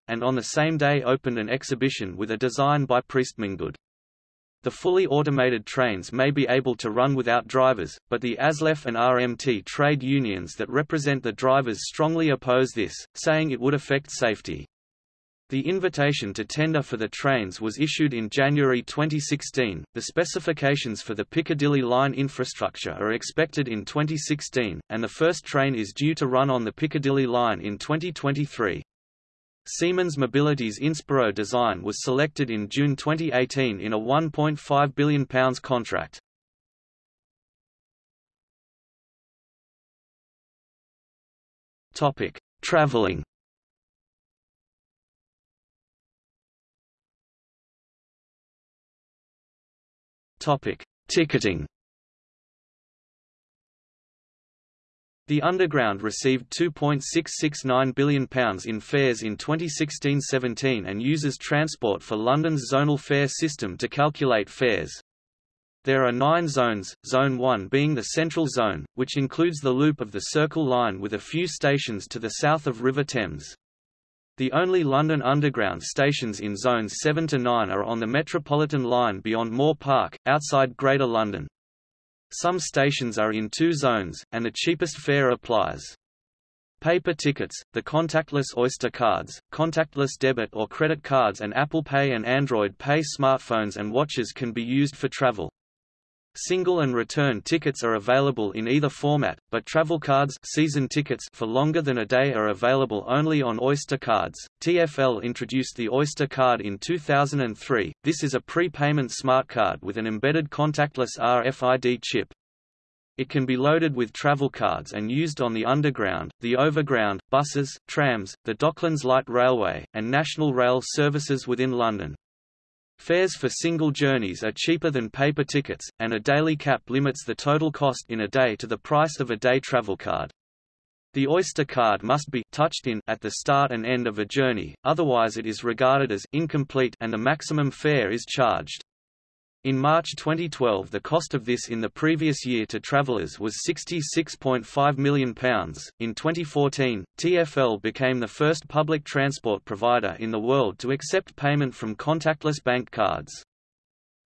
and on the same day opened an exhibition with a design by PriestmanGoode. The fully automated trains may be able to run without drivers, but the ASLEF and RMT trade unions that represent the drivers strongly oppose this, saying it would affect safety. The invitation to tender for the trains was issued in January 2016. The specifications for the Piccadilly line infrastructure are expected in 2016, and the first train is due to run on the Piccadilly line in 2023. Siemens Mobility's Inspiro design was selected in June 2018 in a £1.5 billion contract. Topic: Topic: Ticketing. The Underground received £2.669 billion in fares in 2016–17 and uses Transport for London's zonal fare system to calculate fares. There are nine zones, Zone 1 being the central zone, which includes the loop of the Circle Line with a few stations to the south of River Thames. The only London Underground stations in Zones 7 to 9 are on the Metropolitan line beyond Moor Park, outside Greater London. Some stations are in two zones, and the cheapest fare applies. Paper tickets, the contactless Oyster cards, contactless debit or credit cards and Apple Pay and Android Pay smartphones and watches can be used for travel. Single and return tickets are available in either format, but travel cards season tickets for longer than a day are available only on Oyster cards. TfL introduced the Oyster card in 2003. This is a prepayment smart card with an embedded contactless RFID chip. It can be loaded with travel cards and used on the Underground, the Overground, buses, trams, the Docklands Light Railway, and National Rail services within London. Fares for single journeys are cheaper than paper tickets, and a daily cap limits the total cost in a day to the price of a day travel card. The Oyster card must be touched in at the start and end of a journey, otherwise it is regarded as incomplete and the maximum fare is charged. In March 2012 the cost of this in the previous year to travellers was £66.5 million. In 2014, TfL became the first public transport provider in the world to accept payment from contactless bank cards.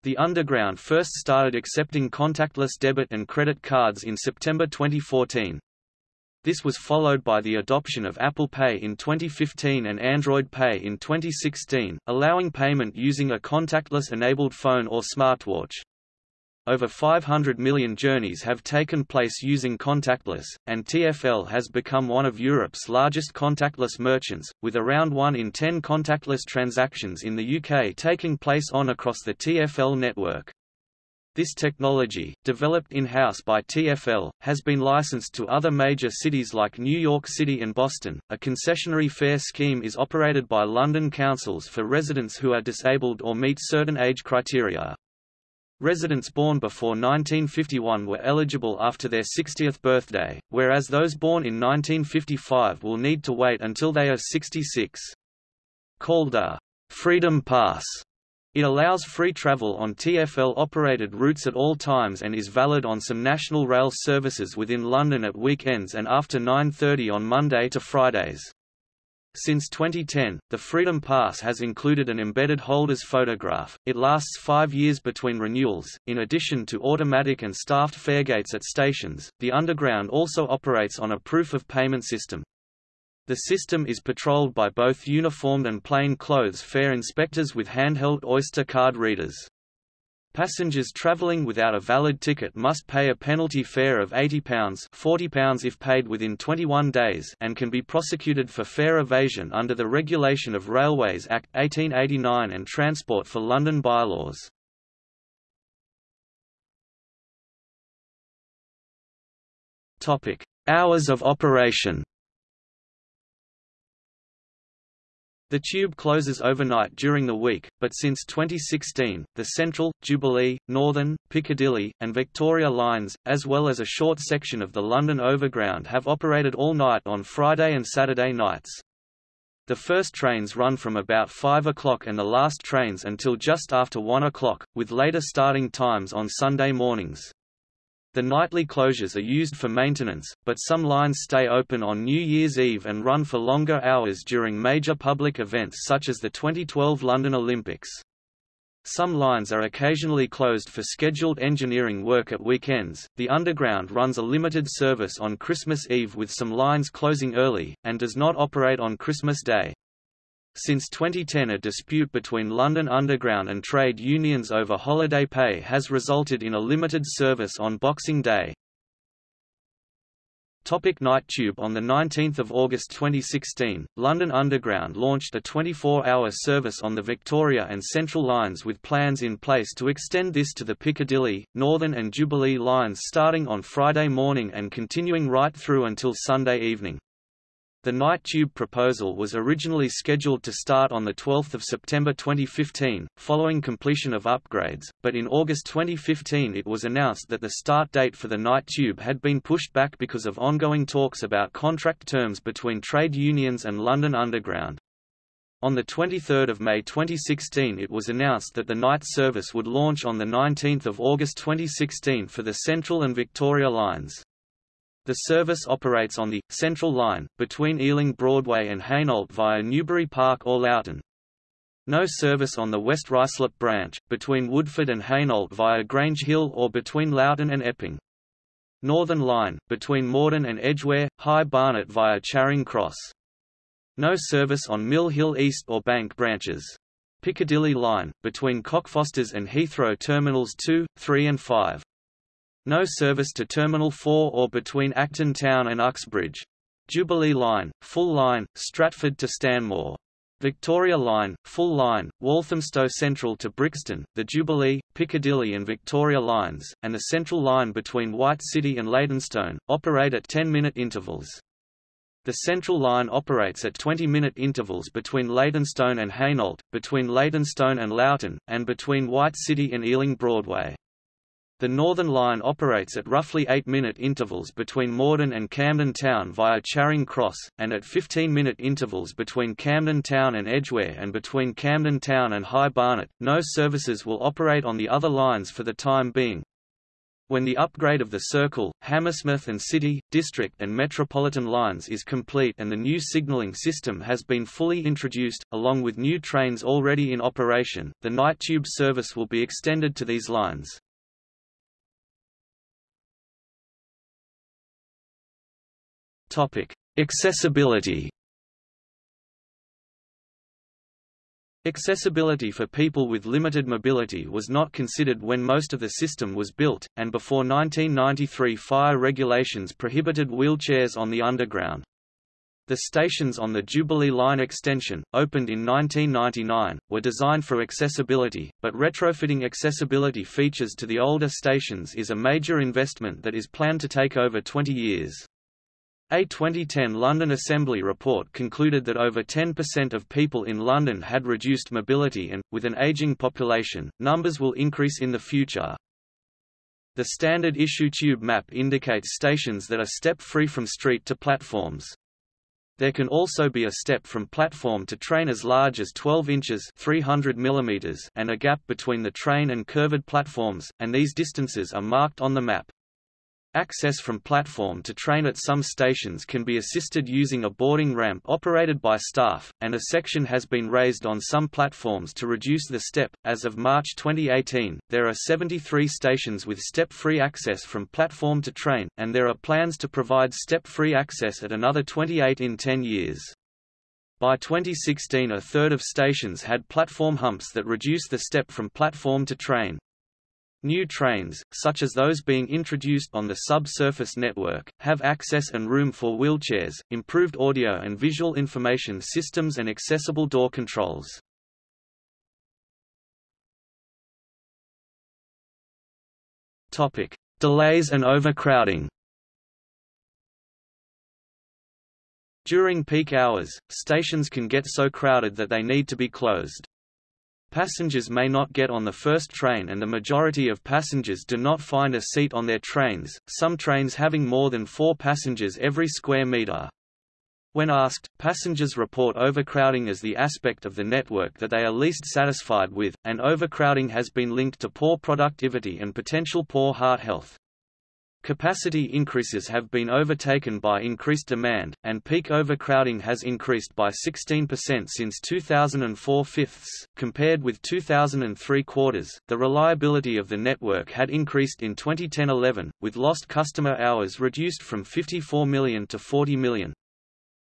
The Underground first started accepting contactless debit and credit cards in September 2014. This was followed by the adoption of Apple Pay in 2015 and Android Pay in 2016, allowing payment using a contactless-enabled phone or smartwatch. Over 500 million journeys have taken place using contactless, and TfL has become one of Europe's largest contactless merchants, with around 1 in 10 contactless transactions in the UK taking place on across the TfL network. This technology, developed in-house by TfL, has been licensed to other major cities like New York City and Boston. A concessionary fare scheme is operated by London councils for residents who are disabled or meet certain age criteria. Residents born before 1951 were eligible after their 60th birthday, whereas those born in 1955 will need to wait until they are 66. Called a Freedom Pass, it allows free travel on TfL-operated routes at all times and is valid on some national rail services within London at weekends and after 9.30 on Monday to Fridays. Since 2010, the Freedom Pass has included an embedded holder's photograph. It lasts five years between renewals. In addition to automatic and staffed faregates at stations, the Underground also operates on a proof of payment system. The system is patrolled by both uniformed and plain clothes fare inspectors with handheld Oyster card readers. Passengers travelling without a valid ticket must pay a penalty fare of £80 £40 if paid within 21 days and can be prosecuted for fare evasion under the Regulation of Railways Act 1889 and Transport for London bylaws. Hours of operation The tube closes overnight during the week, but since 2016, the Central, Jubilee, Northern, Piccadilly, and Victoria lines, as well as a short section of the London Overground have operated all night on Friday and Saturday nights. The first trains run from about 5 o'clock and the last trains until just after 1 o'clock, with later starting times on Sunday mornings. The nightly closures are used for maintenance, but some lines stay open on New Year's Eve and run for longer hours during major public events such as the 2012 London Olympics. Some lines are occasionally closed for scheduled engineering work at weekends. The Underground runs a limited service on Christmas Eve with some lines closing early, and does not operate on Christmas Day. Since 2010 a dispute between London Underground and trade unions over holiday pay has resulted in a limited service on Boxing Day. Topic Night Tube On 19 August 2016, London Underground launched a 24-hour service on the Victoria and Central lines with plans in place to extend this to the Piccadilly, Northern and Jubilee lines starting on Friday morning and continuing right through until Sunday evening. The night tube proposal was originally scheduled to start on 12 September 2015, following completion of upgrades, but in August 2015 it was announced that the start date for the night tube had been pushed back because of ongoing talks about contract terms between trade unions and London Underground. On 23 May 2016 it was announced that the night service would launch on 19 August 2016 for the Central and Victoria lines. The service operates on the Central Line, between Ealing Broadway and Hainault via Newbury Park or Loughton. No service on the West Ruislip branch, between Woodford and Hainault via Grange Hill or between Loughton and Epping. Northern Line, between Morden and Edgware, High Barnet via Charing Cross. No service on Mill Hill East or Bank branches. Piccadilly Line, between Cockfosters and Heathrow Terminals 2, 3 and 5. No service to Terminal 4 or between Acton Town and Uxbridge. Jubilee Line, full line, Stratford to Stanmore. Victoria Line, full line, Walthamstow Central to Brixton, the Jubilee, Piccadilly and Victoria lines, and the Central Line between White City and Leytonstone, operate at 10-minute intervals. The Central Line operates at 20-minute intervals between Leytonstone and Hainault, between Leytonstone and Loughton, and between White City and Ealing Broadway. The Northern Line operates at roughly 8-minute intervals between Morden and Camden Town via Charing Cross, and at 15-minute intervals between Camden Town and Edgware and between Camden Town and High Barnet. No services will operate on the other lines for the time being. When the upgrade of the Circle, Hammersmith and City, District and Metropolitan lines is complete and the new signalling system has been fully introduced, along with new trains already in operation, the night tube service will be extended to these lines. Topic: Accessibility. Accessibility for people with limited mobility was not considered when most of the system was built, and before 1993 fire regulations prohibited wheelchairs on the underground. The stations on the Jubilee Line extension, opened in 1999, were designed for accessibility, but retrofitting accessibility features to the older stations is a major investment that is planned to take over 20 years. A 2010 London Assembly report concluded that over 10% of people in London had reduced mobility and, with an ageing population, numbers will increase in the future. The standard issue tube map indicates stations that are step-free from street to platforms. There can also be a step from platform to train as large as 12 inches 300 mm and a gap between the train and curved platforms, and these distances are marked on the map. Access from platform to train at some stations can be assisted using a boarding ramp operated by staff, and a section has been raised on some platforms to reduce the step. As of March 2018, there are 73 stations with step-free access from platform to train, and there are plans to provide step-free access at another 28 in 10 years. By 2016 a third of stations had platform humps that reduce the step from platform to train. New trains, such as those being introduced on the subsurface network, have access and room for wheelchairs, improved audio and visual information systems and accessible door controls. Delays and overcrowding. During peak hours, stations can get so crowded that they need to be closed. Passengers may not get on the first train and the majority of passengers do not find a seat on their trains, some trains having more than four passengers every square meter. When asked, passengers report overcrowding as the aspect of the network that they are least satisfied with, and overcrowding has been linked to poor productivity and potential poor heart health. Capacity increases have been overtaken by increased demand, and peak overcrowding has increased by 16% since 2004 fifths, compared with 2003 quarters. The reliability of the network had increased in 2010-11, with lost customer hours reduced from 54 million to 40 million.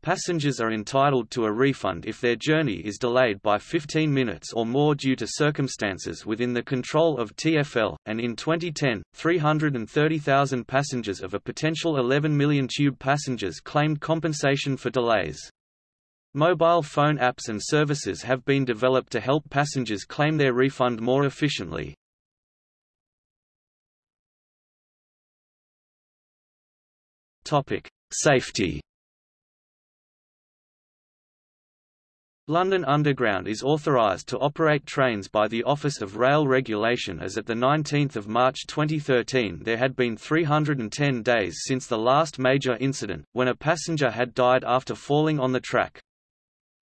Passengers are entitled to a refund if their journey is delayed by 15 minutes or more due to circumstances within the control of TfL, and in 2010, 330,000 passengers of a potential 11 million tube passengers claimed compensation for delays. Mobile phone apps and services have been developed to help passengers claim their refund more efficiently. Safety London Underground is authorised to operate trains by the Office of Rail Regulation as at 19 March 2013 there had been 310 days since the last major incident, when a passenger had died after falling on the track.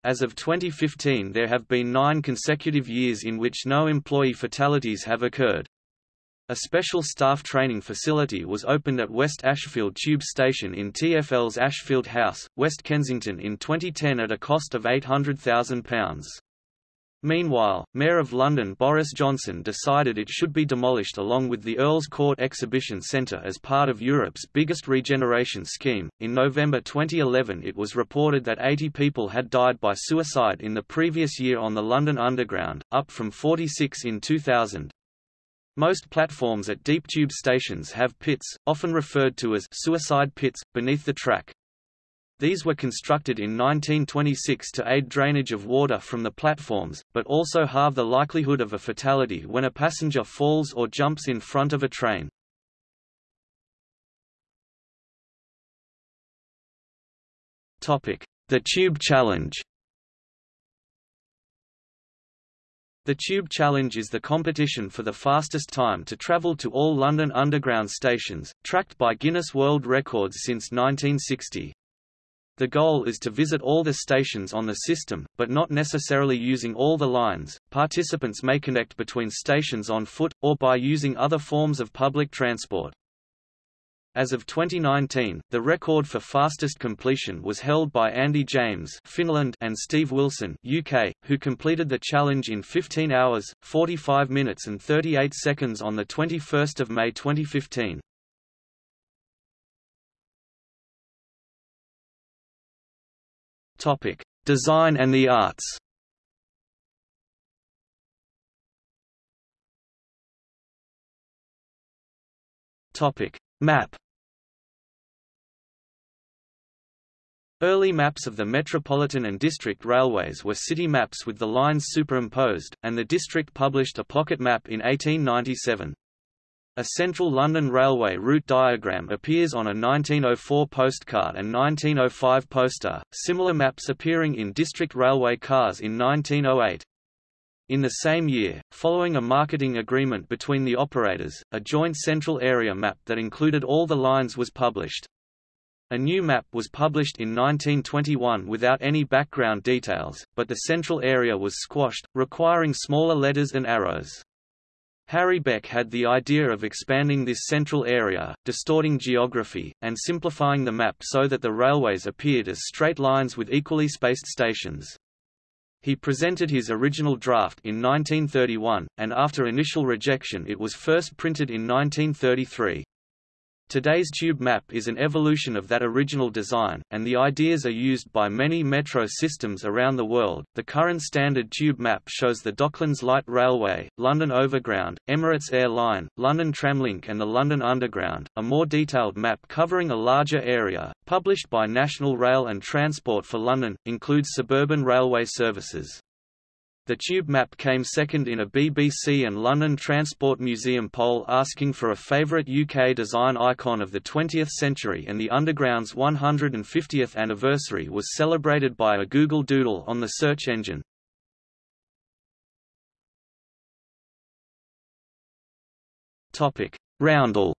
As of 2015 there have been nine consecutive years in which no employee fatalities have occurred. A special staff training facility was opened at West Ashfield Tube Station in TfL's Ashfield House, West Kensington in 2010 at a cost of £800,000. Meanwhile, Mayor of London Boris Johnson decided it should be demolished along with the Earl's Court Exhibition Centre as part of Europe's biggest regeneration scheme. In November 2011, it was reported that 80 people had died by suicide in the previous year on the London Underground, up from 46 in 2000. Most platforms at deep tube stations have pits, often referred to as suicide pits, beneath the track. These were constructed in 1926 to aid drainage of water from the platforms, but also halve the likelihood of a fatality when a passenger falls or jumps in front of a train. The Tube Challenge The Tube Challenge is the competition for the fastest time to travel to all London Underground stations, tracked by Guinness World Records since 1960. The goal is to visit all the stations on the system, but not necessarily using all the lines. Participants may connect between stations on foot, or by using other forms of public transport. As of 2019, the record for fastest completion was held by Andy James Finland and Steve Wilson UK, who completed the challenge in 15 hours, 45 minutes and 38 seconds on 21 May 2015. Topic. Design and the arts Topic. Map Early maps of the Metropolitan and District Railways were city maps with the lines superimposed, and the district published a pocket map in 1897. A central London Railway route diagram appears on a 1904 postcard and 1905 poster, similar maps appearing in District Railway cars in 1908. In the same year, following a marketing agreement between the operators, a joint central area map that included all the lines was published. A new map was published in 1921 without any background details, but the central area was squashed, requiring smaller letters and arrows. Harry Beck had the idea of expanding this central area, distorting geography, and simplifying the map so that the railways appeared as straight lines with equally spaced stations. He presented his original draft in 1931, and after initial rejection it was first printed in 1933. Today's tube map is an evolution of that original design, and the ideas are used by many metro systems around the world. The current standard tube map shows the Docklands Light Railway, London Overground, Emirates Air Line, London Tramlink, and the London Underground. A more detailed map covering a larger area, published by National Rail and Transport for London, includes suburban railway services. The tube map came second in a BBC and London Transport Museum poll asking for a favourite UK design icon of the 20th century and the Underground's 150th anniversary was celebrated by a Google Doodle on the search engine. Roundel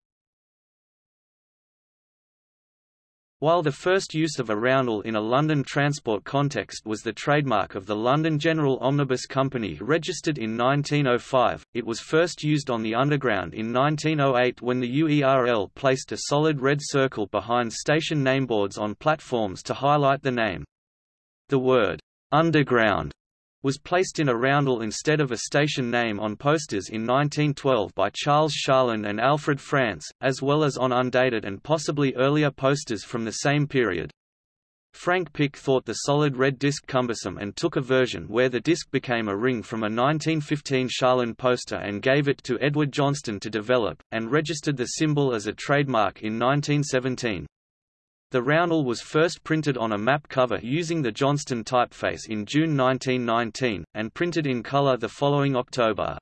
While the first use of a roundel in a London transport context was the trademark of the London General Omnibus Company registered in 1905, it was first used on the Underground in 1908 when the UERL placed a solid red circle behind station nameboards on platforms to highlight the name. The word, "'Underground' was placed in a roundel instead of a station name on posters in 1912 by Charles Sharland and Alfred France, as well as on undated and possibly earlier posters from the same period. Frank Pick thought the solid red disc cumbersome and took a version where the disc became a ring from a 1915 Sharland poster and gave it to Edward Johnston to develop, and registered the symbol as a trademark in 1917. The roundel was first printed on a map cover using the Johnston typeface in June 1919, and printed in color the following October.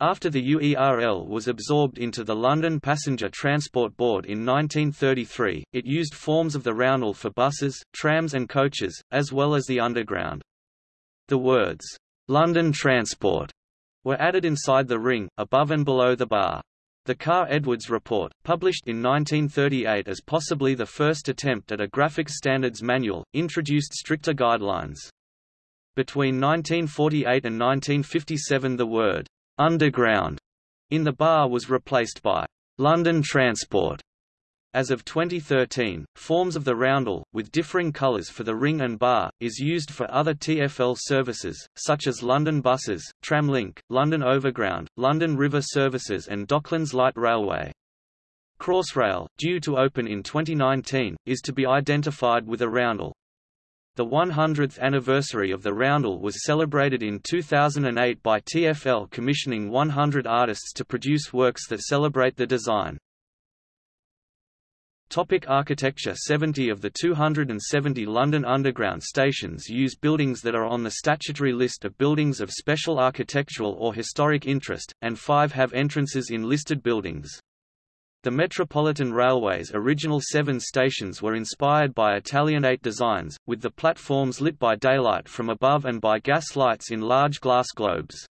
After the UERL was absorbed into the London Passenger Transport Board in 1933, it used forms of the roundel for buses, trams and coaches, as well as the Underground. The words, "'London Transport' were added inside the ring, above and below the bar. The Carr-Edwards Report, published in 1938 as possibly the first attempt at a graphics standards manual, introduced stricter guidelines. Between 1948 and 1957 the word, "'underground' in the bar was replaced by "'London Transport' As of 2013, forms of the roundel, with differing colours for the ring and bar, is used for other TfL services, such as London Buses, Tramlink, London Overground, London River Services and Docklands Light Railway. Crossrail, due to open in 2019, is to be identified with a roundel. The 100th anniversary of the roundel was celebrated in 2008 by TfL commissioning 100 artists to produce works that celebrate the design. Topic architecture 70 of the 270 London Underground stations use buildings that are on the statutory list of buildings of special architectural or historic interest, and five have entrances in listed buildings. The Metropolitan Railway's original seven stations were inspired by Italianate designs, with the platforms lit by daylight from above and by gas lights in large glass globes.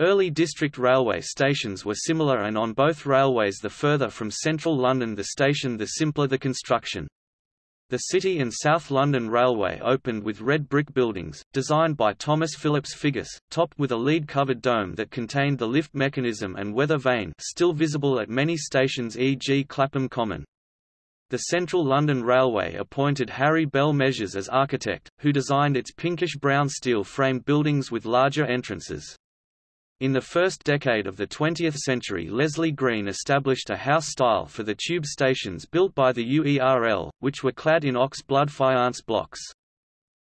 Early district railway stations were similar and on both railways the further from central London the station the simpler the construction. The City and South London Railway opened with red brick buildings, designed by Thomas Phillips Figgis, topped with a lead-covered dome that contained the lift mechanism and weather vane still visible at many stations e.g. Clapham Common. The Central London Railway appointed Harry Bell Measures as architect, who designed its pinkish-brown steel-framed buildings with larger entrances. In the first decade of the 20th century Leslie Green established a house style for the tube stations built by the UERL, which were clad in ox blood faience blocks.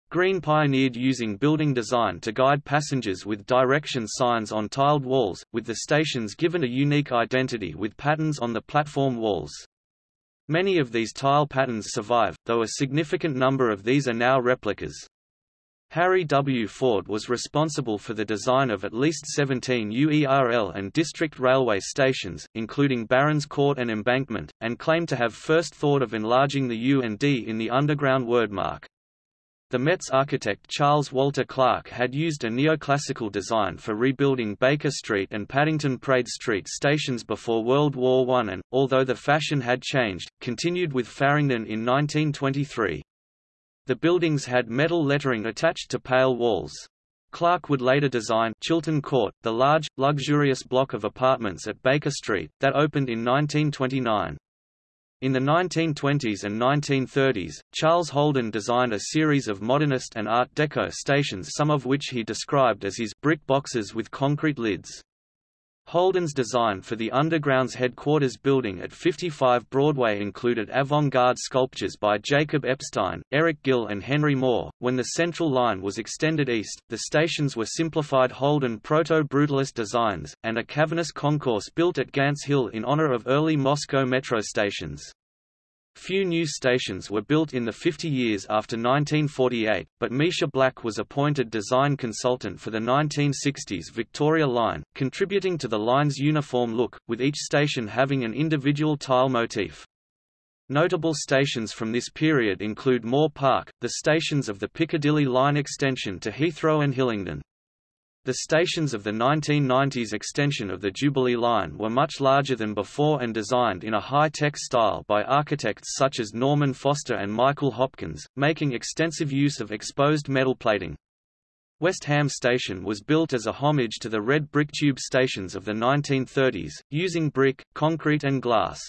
Green pioneered using building design to guide passengers with direction signs on tiled walls, with the stations given a unique identity with patterns on the platform walls. Many of these tile patterns survive, though a significant number of these are now replicas. Harry W. Ford was responsible for the design of at least 17 UERL and district railway stations, including Barons Court and Embankment, and claimed to have first thought of enlarging the U and D in the underground wordmark. The Met's architect Charles Walter Clark had used a neoclassical design for rebuilding Baker Street and Paddington Praed Street stations before World War I and, although the fashion had changed, continued with Farringdon in 1923. The buildings had metal lettering attached to pale walls. Clark would later design Chiltern Court, the large, luxurious block of apartments at Baker Street, that opened in 1929. In the 1920s and 1930s, Charles Holden designed a series of modernist and Art Deco stations some of which he described as his brick boxes with concrete lids. Holden's design for the Underground's headquarters building at 55 Broadway included avant-garde sculptures by Jacob Epstein, Eric Gill and Henry Moore. When the Central Line was extended east, the stations were simplified Holden proto-brutalist designs, and a cavernous concourse built at Gants Hill in honor of early Moscow metro stations. Few new stations were built in the 50 years after 1948, but Misha Black was appointed design consultant for the 1960s Victoria Line, contributing to the line's uniform look, with each station having an individual tile motif. Notable stations from this period include Moor Park, the stations of the Piccadilly Line extension to Heathrow and Hillingdon. The stations of the 1990s extension of the Jubilee Line were much larger than before and designed in a high-tech style by architects such as Norman Foster and Michael Hopkins, making extensive use of exposed metal plating. West Ham Station was built as a homage to the red brick tube stations of the 1930s, using brick, concrete and glass.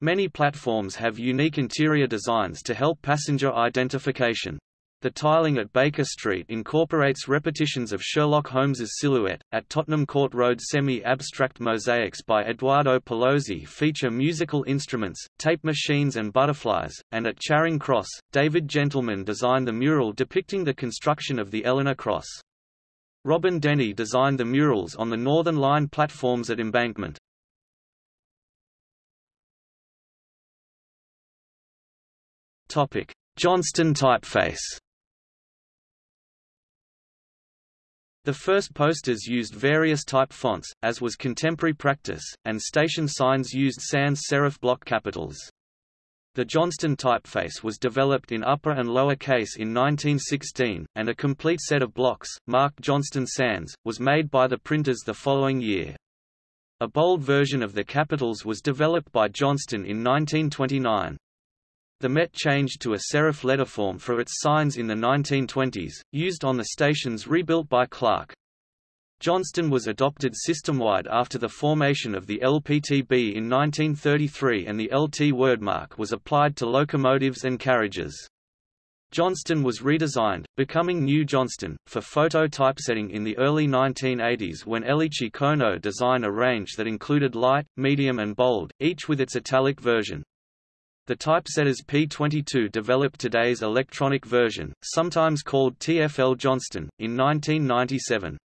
Many platforms have unique interior designs to help passenger identification. The tiling at Baker Street incorporates repetitions of Sherlock Holmes's silhouette. At Tottenham Court Road, semi-abstract mosaics by Eduardo Paolozzi feature musical instruments, tape machines, and butterflies. And at Charing Cross, David Gentleman designed the mural depicting the construction of the Eleanor Cross. Robin Denny designed the murals on the Northern Line platforms at Embankment. Topic: Johnston typeface. The first posters used various type fonts, as was contemporary practice, and station signs used sans serif block capitals. The Johnston typeface was developed in upper and lower case in 1916, and a complete set of blocks, marked Johnston Sans, was made by the printers the following year. A bold version of the capitals was developed by Johnston in 1929. The Met changed to a serif letterform for its signs in the 1920s, used on the stations rebuilt by Clark. Johnston was adopted system-wide after the formation of the LPTB in 1933 and the LT wordmark was applied to locomotives and carriages. Johnston was redesigned, becoming New Johnston, for photo typesetting in the early 1980s when Eiichi Kono designed a range that included light, medium and bold, each with its italic version. The typesetters P22 developed today's electronic version, sometimes called TFL Johnston, in 1997.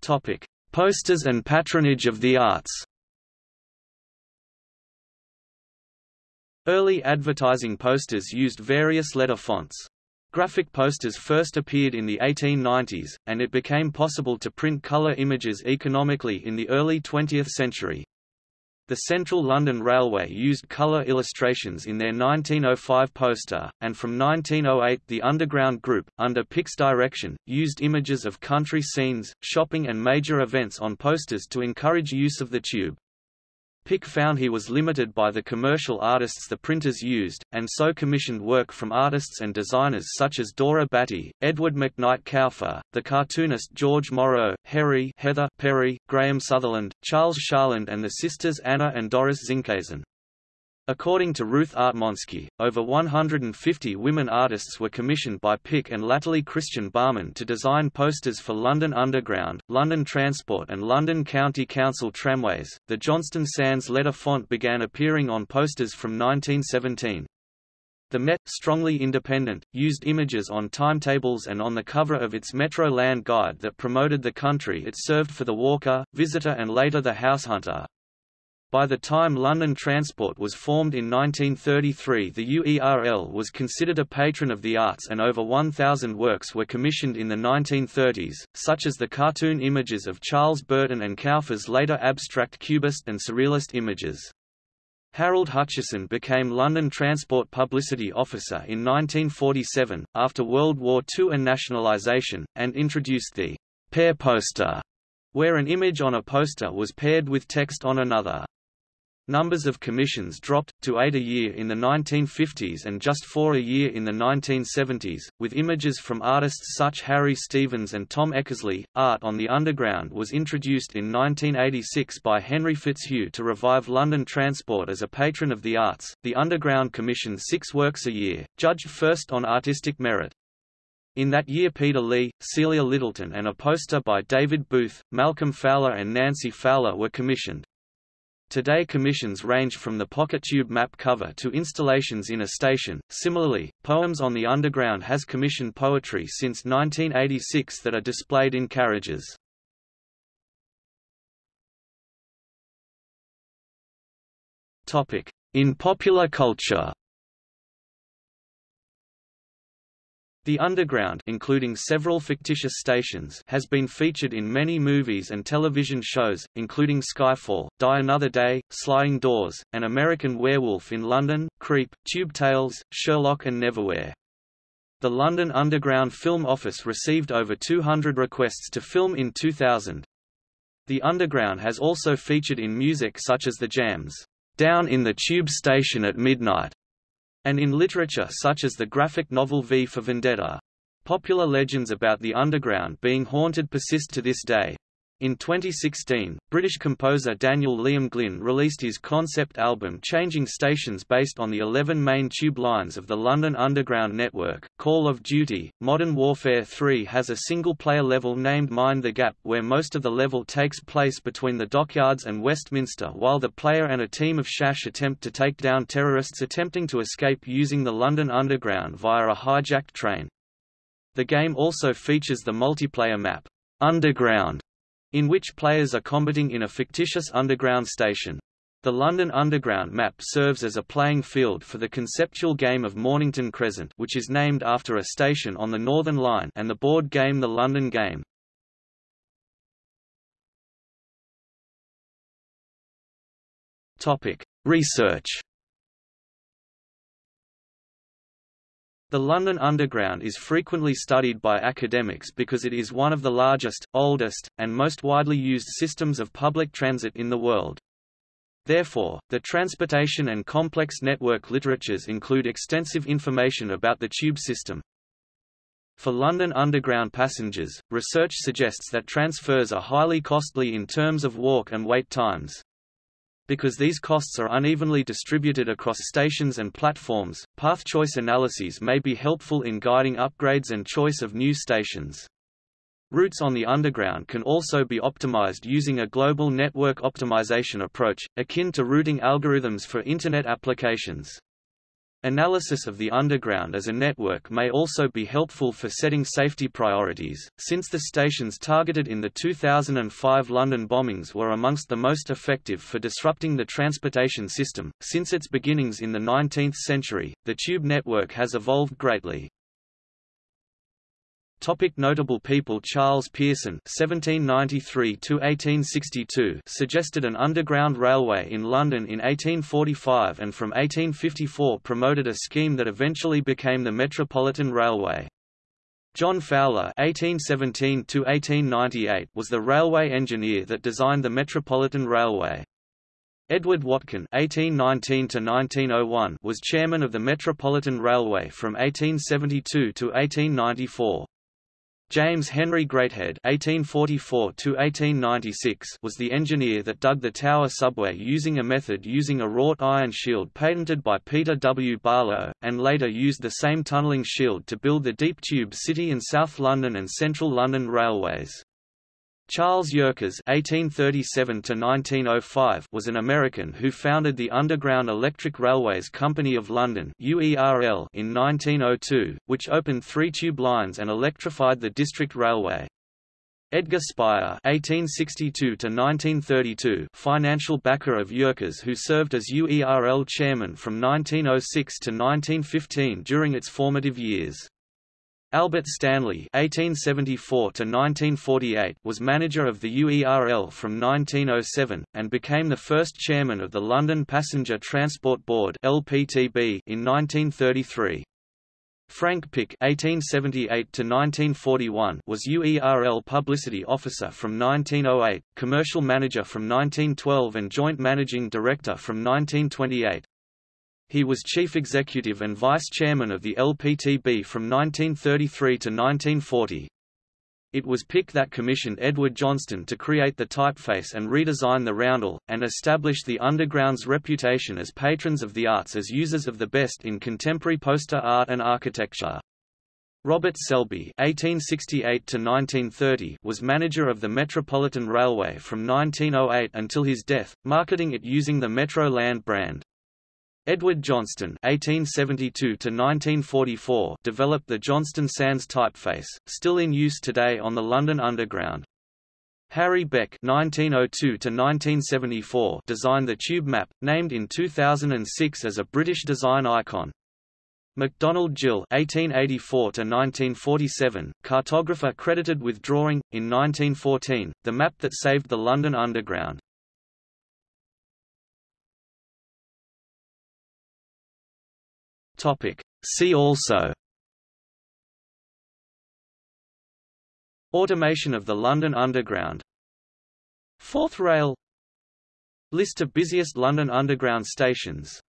Topic: Posters and patronage of the arts. Early advertising posters used various letter fonts. Graphic posters first appeared in the 1890s, and it became possible to print color images economically in the early 20th century. The Central London Railway used colour illustrations in their 1905 poster, and from 1908 the Underground Group, under Pick's direction, used images of country scenes, shopping and major events on posters to encourage use of the tube. Pick found he was limited by the commercial artists the printers used, and so commissioned work from artists and designers such as Dora Batty, Edward McKnight Kauffer, the cartoonist George Morrow, Harry Heather Perry, Graham Sutherland, Charles Sharland and the sisters Anna and Doris Zinkeisen. According to Ruth Artmonsky, over 150 women artists were commissioned by Pick and latterly Christian Barman to design posters for London Underground, London Transport, and London County Council tramways. The Johnston Sans letter font began appearing on posters from 1917. The Met, strongly independent, used images on timetables and on the cover of its Metro Land Guide that promoted the country it served for the walker, visitor and later the house hunter. By the time London Transport was formed in 1933 the UERL was considered a patron of the arts and over 1,000 works were commissioned in the 1930s, such as the cartoon images of Charles Burton and Kauffer's later abstract cubist and surrealist images. Harold Hutchison became London Transport Publicity Officer in 1947, after World War II and nationalisation, and introduced the pair poster, where an image on a poster was paired with text on another. Numbers of commissions dropped, to eight a year in the 1950s and just four a year in the 1970s, with images from artists such Harry Stevens and Tom Eckersley. Art on the Underground was introduced in 1986 by Henry Fitzhugh to revive London transport as a patron of the arts. The Underground commissioned six works a year, judged first on artistic merit. In that year Peter Lee, Celia Littleton and a poster by David Booth, Malcolm Fowler and Nancy Fowler were commissioned. Today commissions range from the pocket tube map cover to installations in a station. Similarly, Poems on the Underground has commissioned poetry since 1986 that are displayed in carriages. Topic: In popular culture. The Underground including several fictitious stations has been featured in many movies and television shows, including Skyfall, Die Another Day, Sliding Doors, An American Werewolf in London, Creep, Tube Tales, Sherlock and Neverwhere. The London Underground Film Office received over 200 requests to film in 2000. The Underground has also featured in music such as The Jams, Down in the Tube Station at Midnight, and in literature such as the graphic novel V for Vendetta. Popular legends about the underground being haunted persist to this day. In 2016, British composer Daniel Liam Glynn released his concept album Changing Stations based on the 11 main tube lines of the London Underground network. Call of Duty Modern Warfare 3 has a single player level named Mind the Gap where most of the level takes place between the dockyards and Westminster while the player and a team of Shash attempt to take down terrorists attempting to escape using the London Underground via a hijacked train. The game also features the multiplayer map, Underground, in which players are combating in a fictitious underground station. The London Underground map serves as a playing field for the conceptual game of Mornington Crescent which is named after a station on the Northern Line and the board game The London Game. Research The London Underground is frequently studied by academics because it is one of the largest, oldest, and most widely used systems of public transit in the world. Therefore, the transportation and complex network literatures include extensive information about the tube system. For London Underground passengers, research suggests that transfers are highly costly in terms of walk and wait times. Because these costs are unevenly distributed across stations and platforms, path choice analyses may be helpful in guiding upgrades and choice of new stations. Routes on the Underground can also be optimized using a global network optimization approach, akin to routing algorithms for Internet applications. Analysis of the underground as a network may also be helpful for setting safety priorities, since the stations targeted in the 2005 London bombings were amongst the most effective for disrupting the transportation system. Since its beginnings in the 19th century, the tube network has evolved greatly. Topic notable people Charles Pearson (1793–1862) suggested an underground railway in London in 1845, and from 1854 promoted a scheme that eventually became the Metropolitan Railway. John Fowler (1817–1898) was the railway engineer that designed the Metropolitan Railway. Edward Watkin (1819–1901) was chairman of the Metropolitan Railway from 1872 to 1894. James Henry Greathead (1844–1896) was the engineer that dug the Tower subway using a method using a wrought iron shield patented by Peter W. Barlow, and later used the same tunnelling shield to build the Deep Tube City and South London and Central London railways. Charles Yerkes (1837–1905) was an American who founded the Underground Electric Railways Company of London (UERL) in 1902, which opened three tube lines and electrified the District Railway. Edgar Speyer (1862–1932), financial backer of Yerkes, who served as UERL chairman from 1906 to 1915 during its formative years. Albert Stanley (1874–1948) was manager of the UERL from 1907 and became the first chairman of the London Passenger Transport Board (LPTB) in 1933. Frank Pick (1878–1941) was UERL publicity officer from 1908, commercial manager from 1912, and joint managing director from 1928. He was chief executive and vice chairman of the LPTB from 1933 to 1940. It was Pick that commissioned Edward Johnston to create the typeface and redesign the roundel, and establish the Underground's reputation as patrons of the arts as users of the best in contemporary poster art and architecture. Robert Selbie (1868–1930) was manager of the Metropolitan Railway from 1908 until his death, marketing it using the Metro Land brand. Edward Johnston (1872–1944) developed the Johnston Sans typeface, still in use today on the London Underground. Harry Beck (1902–1974) designed the tube map, named in 2006 as a British design icon. MacDonald Gill (1884–1947), cartographer credited with drawing, in 1914, the map that saved the London Underground. Topic. See also. Automation of the London Underground. Fourth Rail. List of busiest London Underground stations.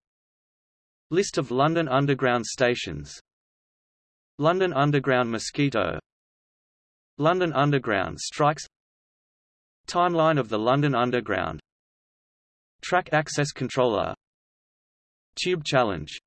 List of London Underground stations. London Underground mosquito. London Underground strikes. Timeline of the London Underground. Track access controller. Tube challenge